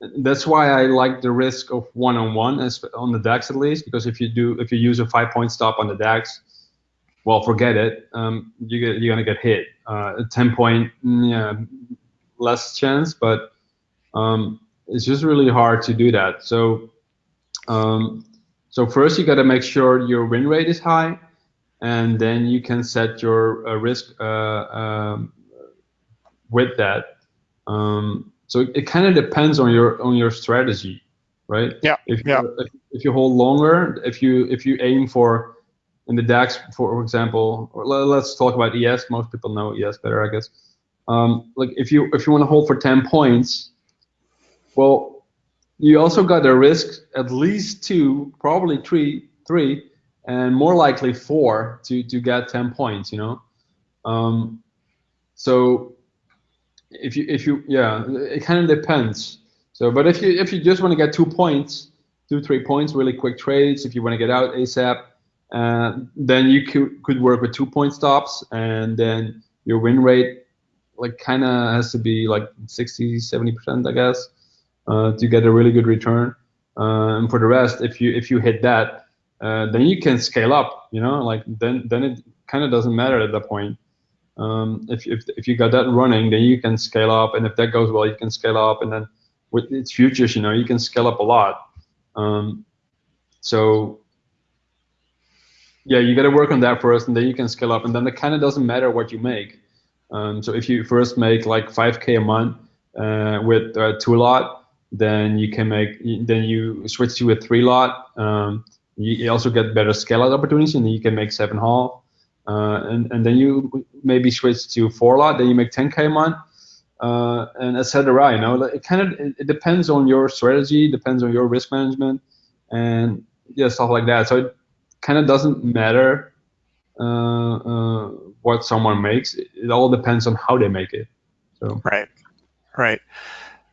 That's why I like the risk of one-on-one as on the DAX at least, because if you do if you use a five-point stop on the DAX, well, forget it. Um, you get, you're gonna get hit. Uh, a ten-point, yeah, less chance, but um, it's just really hard to do that. So, um, so first you got to make sure your win rate is high, and then you can set your uh, risk uh, um, with that. Um, so it, it kind of depends on your on your strategy, right? Yeah. If yeah. If, if you hold longer, if you if you aim for in the DAX, for example, or let's talk about ES. Most people know ES better, I guess. Um, like if you if you want to hold for 10 points, well, you also got a risk at least two, probably three, three, and more likely four to to get 10 points. You know, um, so if you if you yeah, it kind of depends. So, but if you if you just want to get two points, two three points, really quick trades. If you want to get out ASAP, uh, then you could could work with two point stops, and then your win rate like kind of has to be like 60 70 percent i guess uh, to get a really good return. Uh, and for the rest, if you if you hit that, uh, then you can scale up. You know, like then then it kind of doesn't matter at that point. Um, if, if if you got that running, then you can scale up, and if that goes well, you can scale up, and then with its futures, you know, you can scale up a lot. Um, so yeah, you got to work on that first, and then you can scale up, and then it kind of doesn't matter what you make. Um, so if you first make like 5k a month uh, with uh, two lot, then you can make then you switch to a three lot. Um, you also get better scale out opportunities, and you can make seven half. Uh, and and then you maybe switch to four lot, then you make 10k a month, uh, and etc. You know, it kind of it depends on your strategy, depends on your risk management, and yeah, stuff like that. So it kind of doesn't matter uh, uh, what someone makes. It all depends on how they make it. So right, right.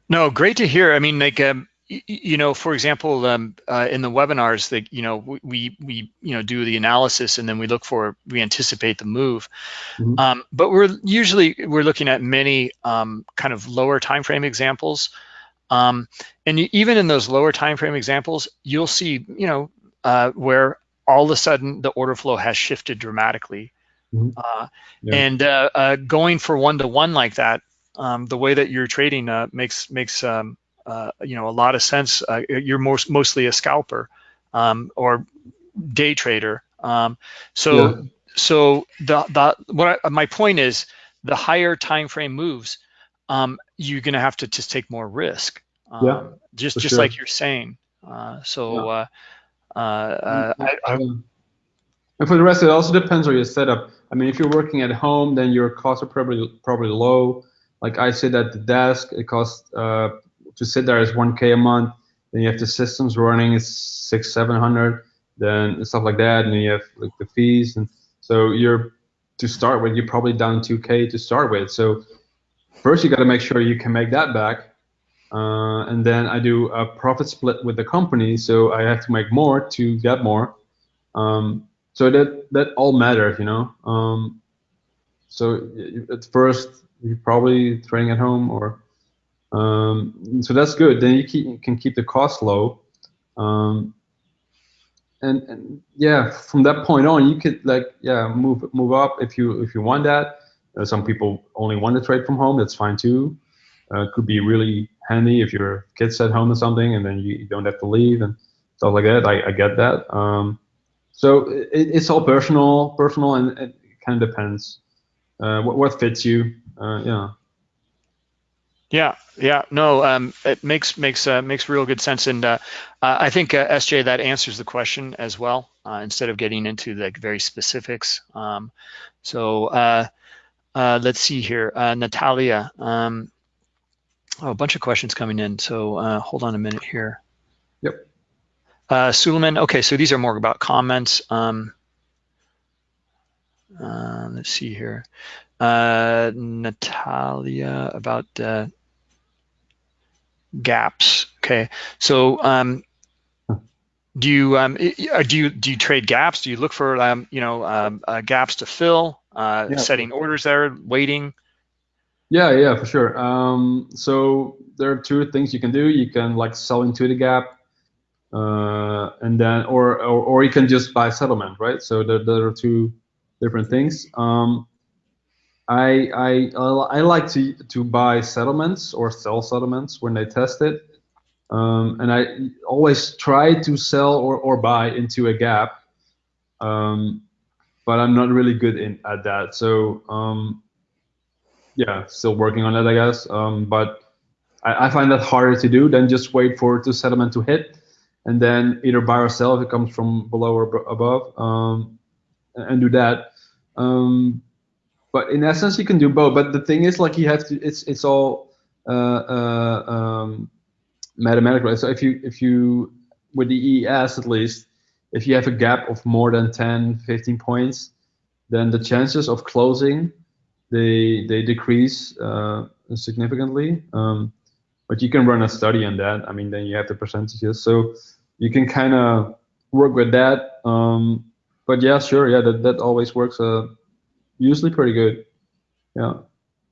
No, great to hear. I mean, like, um, you know, for example, um, uh, in the webinars that, you know, we, we, you know, do the analysis and then we look for, we anticipate the move. Mm -hmm. um, but we're usually, we're looking at many um, kind of lower time frame examples. Um, and you, even in those lower time frame examples, you'll see, you know, uh, where all of a sudden the order flow has shifted dramatically. Mm -hmm. uh, yeah. And uh, uh, going for one to one like that um, the way that you're trading uh, makes makes um, uh, you know a lot of sense. Uh, you're most mostly a scalper um, or day trader. Um, so yeah. so the the what I, my point is the higher time frame moves, um, you're going to have to just take more risk. Um, yeah, just just sure. like you're saying. Uh, so. Yeah. Uh, uh, I, I, and for the rest, it also depends on your setup. I mean, if you're working at home, then your costs are probably probably low like I sit at the desk, it costs uh, to sit there is 1k a month. Then you have the systems running is six, seven hundred. Then stuff like that, and then you have like the fees, and so you're to start with, you're probably down 2k to start with. So first you got to make sure you can make that back, uh, and then I do a profit split with the company, so I have to make more to get more. Um, so that that all matters, you know. Um, so at first you're probably trading at home or um, so that's good. Then you, keep, can keep the cost low. Um, and, and, yeah, from that point on, you could like yeah move move up if you if you want that. Uh, some people only want to trade from home. That's fine too. Uh, could be really handy if your kids at home or something, and then you, you don't have to leave and stuff like that. I, I get that. Um, so it, it's all personal, personal, and it kind of depends uh, what what fits you uh, yeah. Yeah, yeah, no, um, it makes makes uh, makes real good sense, and uh, I think uh, SJ that answers the question as well. Uh, instead of getting into like very specifics, um, so uh, uh, let's see here, Natalia. Um, oh, a bunch of questions coming in. So hold on a minute here. Yep. Suleiman. Okay, so these are more about comments. Um, let's see here uh, Natalia about uh, gaps. Okay, so um, do you um, uh, do you do you trade gaps? Do you look for um, you know um, uh, gaps to fill? Uh, yeah. Setting orders there, waiting. Yeah, yeah, for sure. Um, so there are two things you can do. You can like sell into the gap, uh, and then or, or or you can just buy settlement, right? So there, there are two different things. Um, I, I, I like to, to buy settlements or sell settlements when they test it. Um, and I always try to sell or, or buy into a gap. Um, but I'm not really good in at that. So um, yeah, still working on that, I guess. Um, but I, I, find that harder to do than just wait for the settlement to hit and then either buy or sell if it comes from below or above um, and do that. Um, but in essence you can do both. But the thing is like you have to it's it's all uh, uh, um, mathematical. So if you if you with the ES at least if you have a gap of more than 10 15 points then the chances of closing they they decrease uh, significantly. Um, but you can run a study on that. I mean then you have the percentages. So you can kind of work with that. Um, but yeah sure. Yeah that, that always works uh, usually pretty good. Yeah.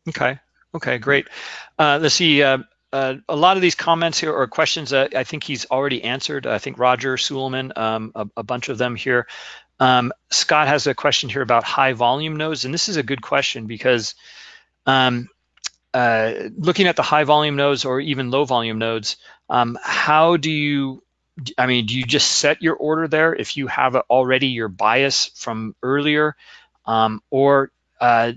Okay. Okay. Great. Uh, let's see. Uh, uh, a lot of these comments here or questions I think he's already answered. I think Roger Suleiman, um, a, a, bunch of them here. Um, Scott has a question here about high volume nodes, and this is a good question because um, uh, looking at the high volume nodes or even low volume nodes, um, how do you I mean, do you just set your order there if you have already your bias from earlier? Um, or uh,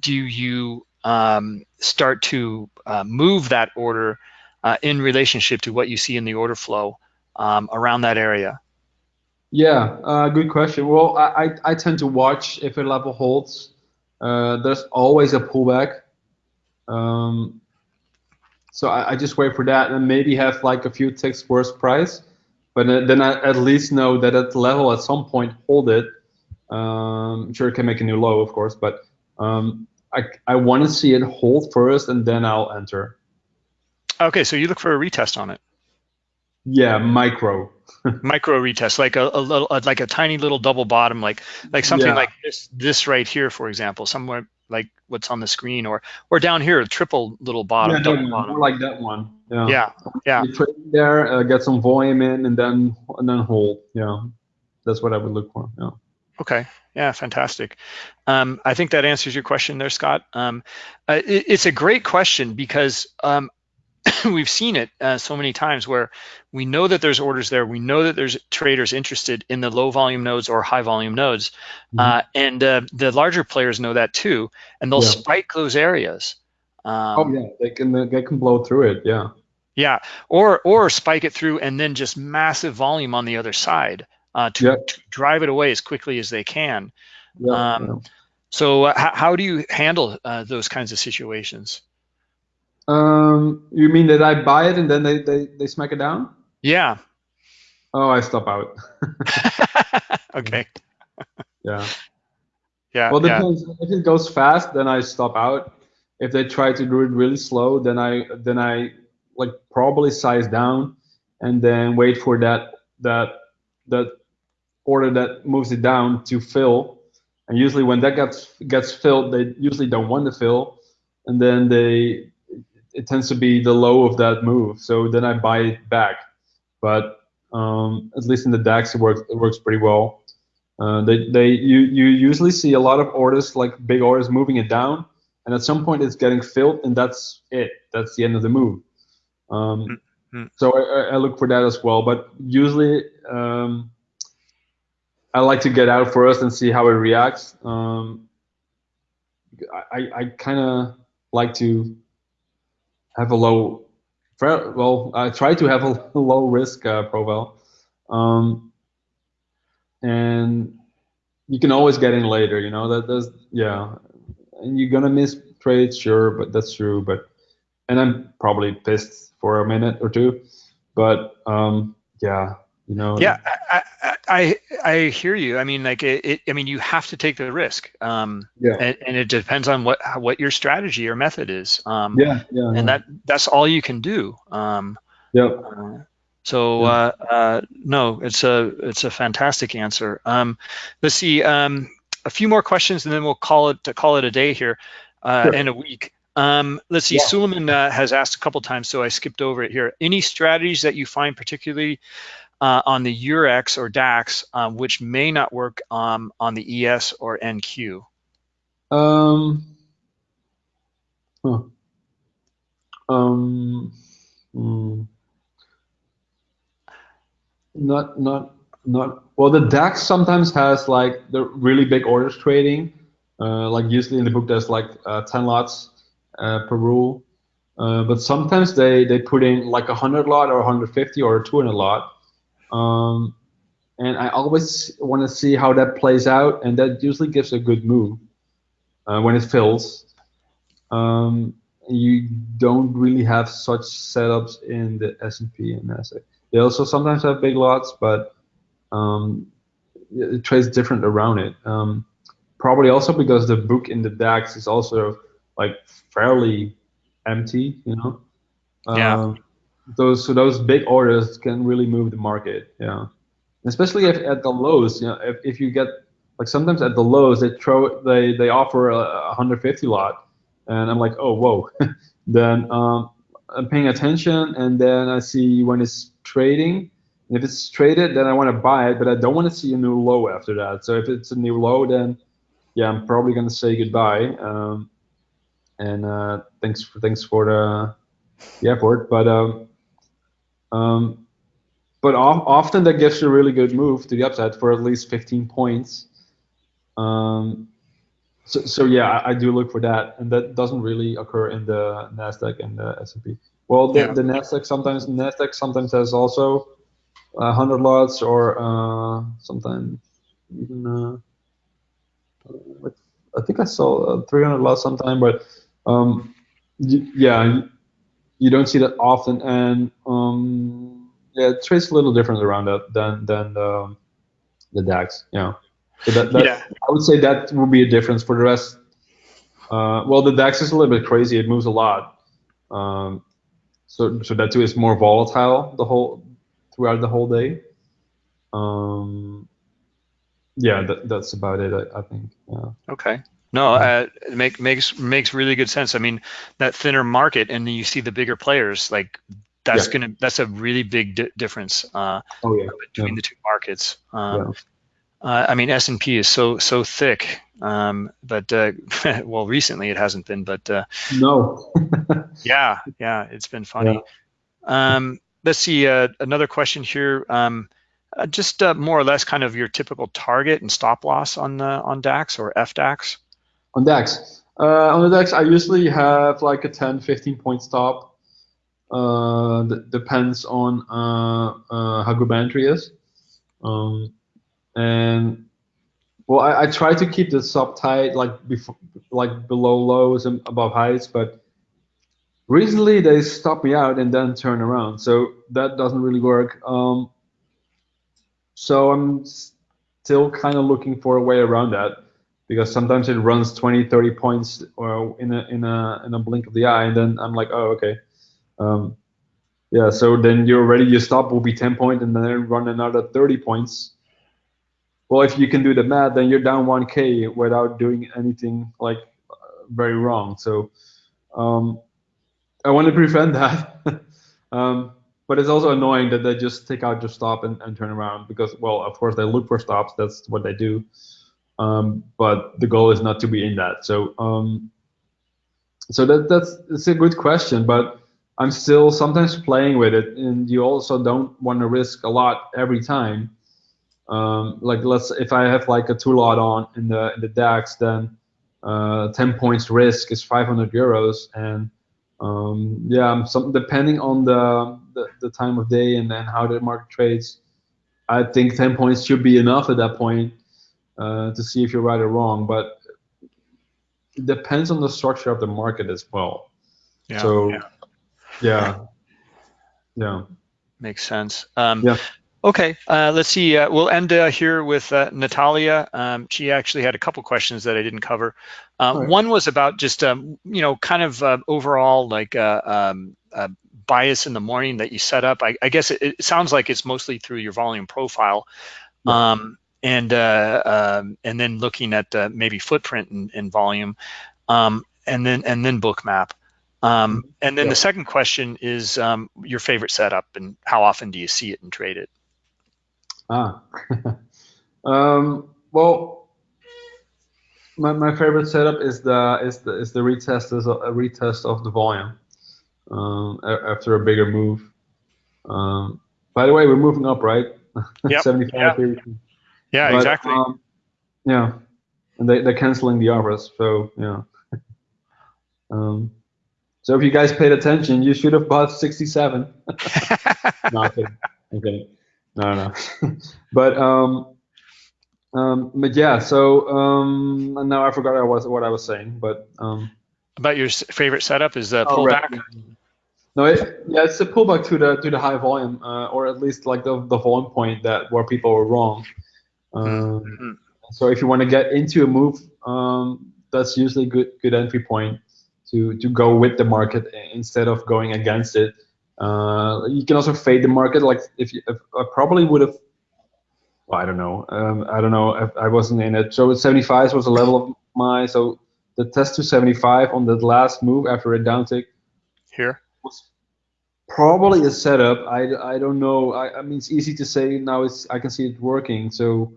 do you um, start to uh, move that order uh, in relationship to what you see in the order flow um, around that area? Yeah, uh, good question. Well, I, I, I, tend to watch if a level holds. Uh, there's always a pullback. Um, so I, I, just wait for that and maybe have like a few ticks worse price. But then I at least know that at level at some point hold it. Um, sure, it can make a new low, of course, but um, I, I want to see it hold first and then I'll enter. Okay, so you look for a retest on it. Yeah, micro. micro retest, like a, a little, like a tiny little double bottom, like like something yeah. like this this right here, for example, somewhere like what's on the screen, or or down here, a triple little bottom, yeah, double bottom. like that one. Yeah, yeah, yeah. There, uh, get some volume in, and then and then hold. Yeah, that's what I would look for. Yeah. Okay. Yeah, fantastic. Um, I think that answers your question there, Scott. Um, uh, it, it's a great question because um, we've seen it uh, so many times where we know that there's orders there. We know that there's traders interested in the low volume nodes or high volume nodes. Mm-hmm. Uh, and uh, the larger players know that too, and they'll yeah. spike those areas. Um, oh yeah, they can they can blow through it. Yeah. Yeah, or or spike it through and then just massive volume on the other side uh, to, yeah. to, drive it away as quickly as they can. Yeah, um, so uh, how, how do you handle uh, those kinds of situations? Um, you mean that I buy it and then they, they, they smack it down? Yeah. Oh, I stop out. okay. Yeah. Yeah. Well, depends. Yeah. If it goes fast, then I stop out. If they try to do it really slow, then I then I like probably size down and then wait for that that that order that moves it down to fill. And usually when that gets gets filled, they usually don't want to fill, and then they it tends to be the low of that move. So then I buy it back. But um, at least in the DAX, it works it works pretty well. Uh, they they you you usually see a lot of orders like big orders moving it down, and at some point it's getting filled, and that's it. That's the end of the move. Um, mm-hmm. So I, I, look for that as well. But usually um, I like to get out first and see how it reacts. Um, I I kind of like to have a low, well, I try to have a low risk uh, profile. Um, and you can always get in later, you know, that does, yeah. And you're gonna miss trades, sure, but that's true. But, and I'm probably pissed for a minute or two, but um, yeah, you know yeah I i I hear you i mean like it, it, i mean you have to take the risk um yeah and, and, it depends on what what your strategy or method is um yeah yeah and yeah. that that's all you can do um yeah uh, so yeah. Uh, uh, no it's a it's a fantastic answer um let's see um a few more questions and then we'll call it to call it a day here uh sure. in a week um, let's see, yeah. Suleiman uh, has asked a couple times, so I skipped over it here. Any strategies that you find particularly uh, on the Eurex or DAX, um, which may not work um, on the ES or NQ? Um, huh. um, hmm. Not, not, not. Well, the DAX sometimes has like the really big orders trading. Uh, like usually in the book, there's like uh, 10 lots uh, per rule. Uh, but sometimes they, they put in like a 100 lot or 150 or a 200 lot um, and I always want to see how that plays out, and that usually gives a good move uh, when it fills. Um, you don't really have such setups in the S&P and Nasdaq. They also sometimes have big lots, but um, it trades different around it. Um, probably also because the book in the DAX is also like fairly empty, you know. Yeah. Those so those big orders can really move the market. Yeah, especially if at the lows. You know, if, if you get like sometimes at the lows they throw they they offer a, 150 lot, and I'm like, oh whoa. then um, I'm paying attention, and then I see when it's trading. if it's traded, then I want to buy it, but I don't want to see a new low after that. So if it's a new low, then yeah, I'm probably gonna say goodbye. Um, and uh, thanks for thanks for the the effort. But um, um, but often that gives you a really good move to the upside for at least 15 points. Um, so, so yeah, I, I, do look for that, and that doesn't really occur in the Nasdaq and the S&P. Well, the, Yeah. the Nasdaq sometimes Nasdaq sometimes has also uh, 100 lots or uh, sometimes even uh, I think I saw uh, 300 lots sometime, but um, yeah, you, don't see that often, and um, yeah, it trades a little different around that than than the, the DAX. Yeah, so that, that Yeah. I would say that would be a difference. For the rest, uh, well, the DAX is a little bit crazy. It moves a lot. Um, so so that too is more volatile the whole throughout the whole day. Um, yeah, that, that's about it. I, I think. Yeah. Okay. No, uh, it make, makes makes really good sense. I mean, that thinner market, and then you see the bigger players. Like that's Yeah. gonna that's a really big di- difference uh, Oh yeah. between Yeah. the two markets. Um, uh, I mean, S and P is so so thick, um, but uh, well, recently it hasn't been, but uh, No. yeah, yeah, it's been funny. Um, let's see uh, another question here. Um, uh, just uh, more or less, kind of your typical target and stop loss on the on DAX or FDAX. On DAX. Uh, on the DAX, I usually have like a 10, 15 point stop. Uh, depends on uh, uh, how good my entry is. Um, and well, I, I try to keep the stop tight, like before, like below lows and above highs, but recently they stop me out and then turn around, so that doesn't really work. Um, so I'm still kind of looking for a way around that because sometimes it runs 20 30 points or in a in a in a blink of the eye and then i'm like oh okay. Um, yeah so then you're ready your stop will be 10 point and then run another 30 points. Well if you can do the math then you're down 1k without doing anything like uh, very wrong. So um, i want to prevent that. Um, but it's also annoying that they just take out your stop and, and turn around because well of course they look for stops. That's what they do um, but the goal is not to be in that. So um, so that that's it's a good question, but I'm still sometimes playing with it, and you also don't want to risk a lot every time. Um, like let's if I have like a two lot on in the in the DAX, then uh, 10 points risk is 500 euros, and um, yeah, some depending on the, the the time of day and then how the market trades, I think 10 points should be enough at that point uh, to see if you're right or wrong. But it depends on the structure of the market as well. Yeah, so yeah. yeah, yeah. Makes sense. Um, Yeah. Okay, uh, let's see. Uh, we'll end uh, here with uh, Natalia. Um, she actually had a couple questions that I didn't cover. Uh, All right. One was about just, um, you know, kind of uh, overall like uh, um, uh, bias in the morning that you set up. I, I guess it, it sounds like it's mostly through your volume profile. Yeah. And uh, um, and then looking at uh, maybe footprint and, and volume, um, and then and then bookmap. Um, and then Yeah. the second question is um, your favorite setup and how often do you see it and trade it? Ah, um, well, my, my favorite setup is the is the is the retest is a, a retest of the volume um, after a bigger move. Um, by the way, we're moving up, right? Yep, 75 yeah. Yeah, But, exactly. um, yeah, and they they're canceling the offers, so yeah. um, so if you guys paid attention, you should have bought 67. no, I'm kidding. I'm kidding. No, no. but um, um, but yeah. So um, and now I forgot I was what I was saying, but um, About your favorite setup is the oh, right. pullback. No, it, yeah, it's a pullback to the to the high volume, uh, or at least like the the volume point that where people were wrong. Um, Mhm. so if you want to get into a move, um, that's usually good good entry point to to go with the market instead of going against it. Uh, you can also fade the market. Like if, you, if I probably would have, well, I don't know. Um, I don't know if I wasn't in it. So 75 was a level of my. So the test to 75 on the last move after a downtick Here. was probably a setup. I, I don't know. I, I mean, it's easy to say now. It's I can see it working. So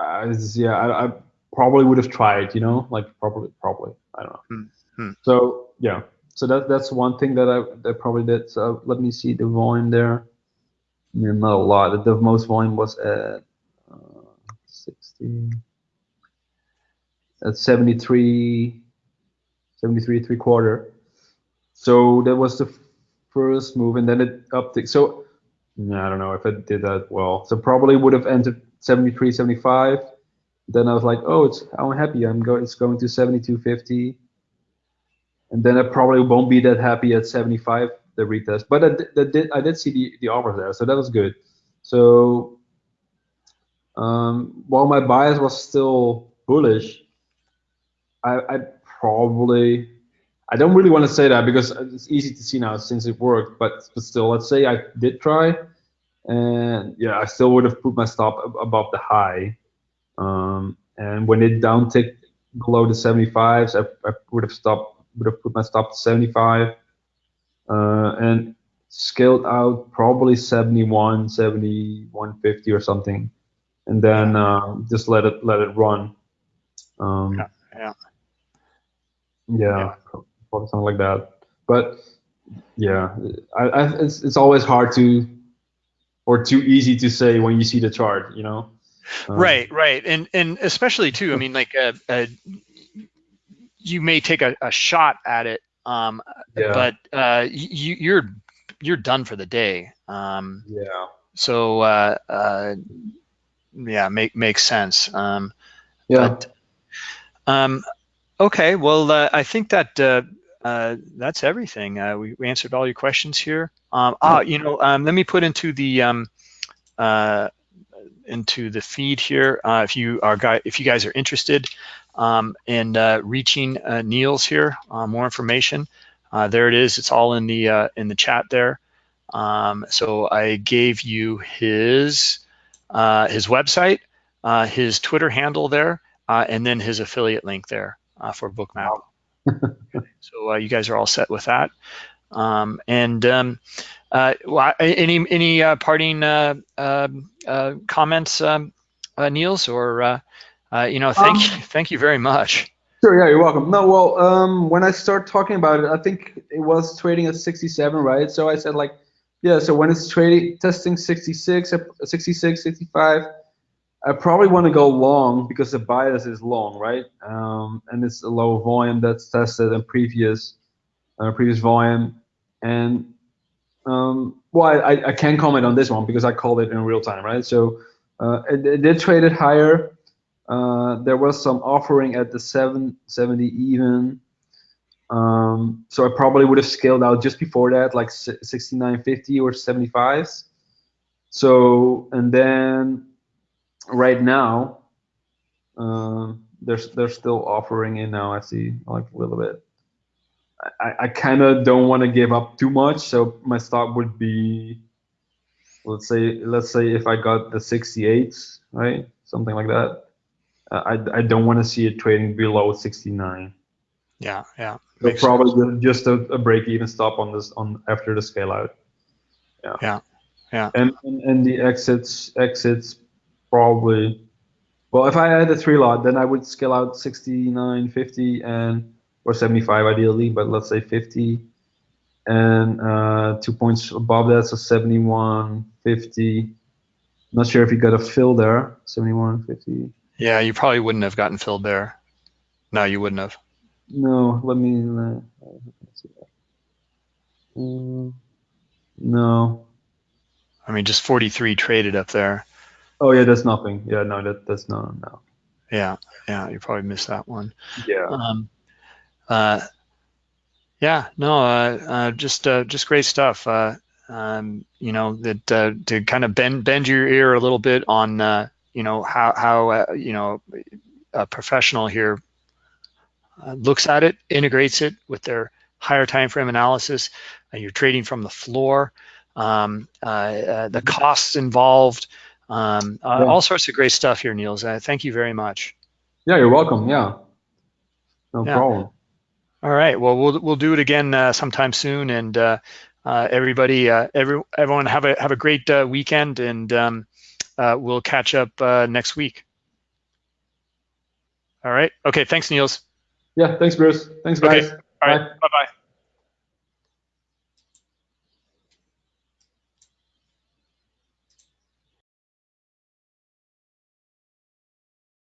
uh, yeah, I, I probably would have tried. You know, like probably probably I don't know. Hmm, hmm. So yeah, so that that's one thing that I that probably did. So let me see the volume there. Yeah, not a lot. The most volume was at uh, 60, at 73, 73 three quarter. So that was the first move, and then it uptick. So I don't know if it did that well. So probably would have entered 73, 75. Then I was like, oh, it's I'm happy. I'm going. It's going to 72.50. And then I probably won't be that happy at 75 the retest. But I did I did see the the offers there, so that was good. So um, while my bias was still bullish, I, I probably I don't really want to say that because it's easy to see now since it worked. But, but still, let's say I did try, and yeah, I still would have put my stop above the high. Um, and when it downticked below the 75s, I, I would have stopped, would have put my stop to 75, uh, and scaled out probably 71, 71, 50 or something, and then uh, just let it let it run. Um, yeah. Yeah. Yeah. yeah or something like that. But yeah, I, I, it's it's always hard to or too easy to say when you see the chart, you know. Um, right, right, and and especially too. I mean, like, uh, uh, you may take a, a shot at it, um, yeah. but uh, you, you're you're done for the day. Um, yeah. So uh, uh, yeah, make makes sense. Um, yeah. But, um, okay, well, uh, I think that uh, uh, that's everything. Uh, we, we, answered all your questions here. Um, ah, you know, um, let me put into the um, uh, into the feed here. Uh, if you are guy, if you guys are interested um, in uh, reaching Niels here, more information. there it is. It's all in the in the chat there. Um, so I gave you his his website, his Twitter handle there, and then his affiliate link there for Bookmap so uh, you guys are all set with that. Um, and um, uh, any any uh, parting uh, um, uh, comments, um, uh, Niels, or you know, thank you, thank you very much. Sure, yeah, you're welcome. No, well, um, when I start talking about it, I think it was trading at 67, right? So I said like, yeah, so when it's trading, testing 66, 66, 65, I probably want to go long because the bias is long, right? Um, and it's a low volume that's tested in previous uh, previous volume. And um, well, I, I can't comment on this one because I called it in real time, right? So uh, it, it, did trade it higher. Uh, there was some offering at the 770 even. Um, so I probably would have scaled out just before that, like 69.50 or 75s. So and then right now, uh, there's they're still offering it now. I see like a little bit. I, I kind of don't want to give up too much, so my stop would be, let's say, let's say if I got the 68s, right, something like that. Uh, I I don't want to see it trading below 69. Yeah, yeah. So probably just a, a break even stop on this on after the scale out. Yeah. Yeah. Yeah. And and, and the exits exits probably. Well if I had a three lot then I would scale out 69 50 and or 75 ideally but let's say 50 and uh, two points above that so 71 50 not sure if you got a fill there 71 50 yeah you probably wouldn't have gotten filled there. No you wouldn't have. No let me uh, um, no. I mean just 43 traded up there Oh yeah, that's nothing. Yeah, no, that that's no no. Yeah, yeah, you probably missed that one. Yeah. Um, uh, yeah, no, uh, uh, just uh, just great stuff. Uh, um, you know that uh, to kind of bend bend your ear a little bit on uh, you know how how uh, you know a professional here uh, looks at it, integrates it with their higher time frame analysis. Uh, you're trading from the floor. Um, uh, uh, the costs involved. Um, uh, yeah. All sorts of great stuff here, Niels. Uh, thank you very much. Yeah, you're welcome. Yeah, no yeah. problem. All right. Well, we'll we'll do it again uh, sometime soon, and uh, uh, everybody, uh, every everyone, have a have a great weekend, and um, we'll catch up next week. All right. Okay. Thanks, Niels. Yeah. Thanks, Bruce. Thanks, guys. Okay. All right. Bye bye.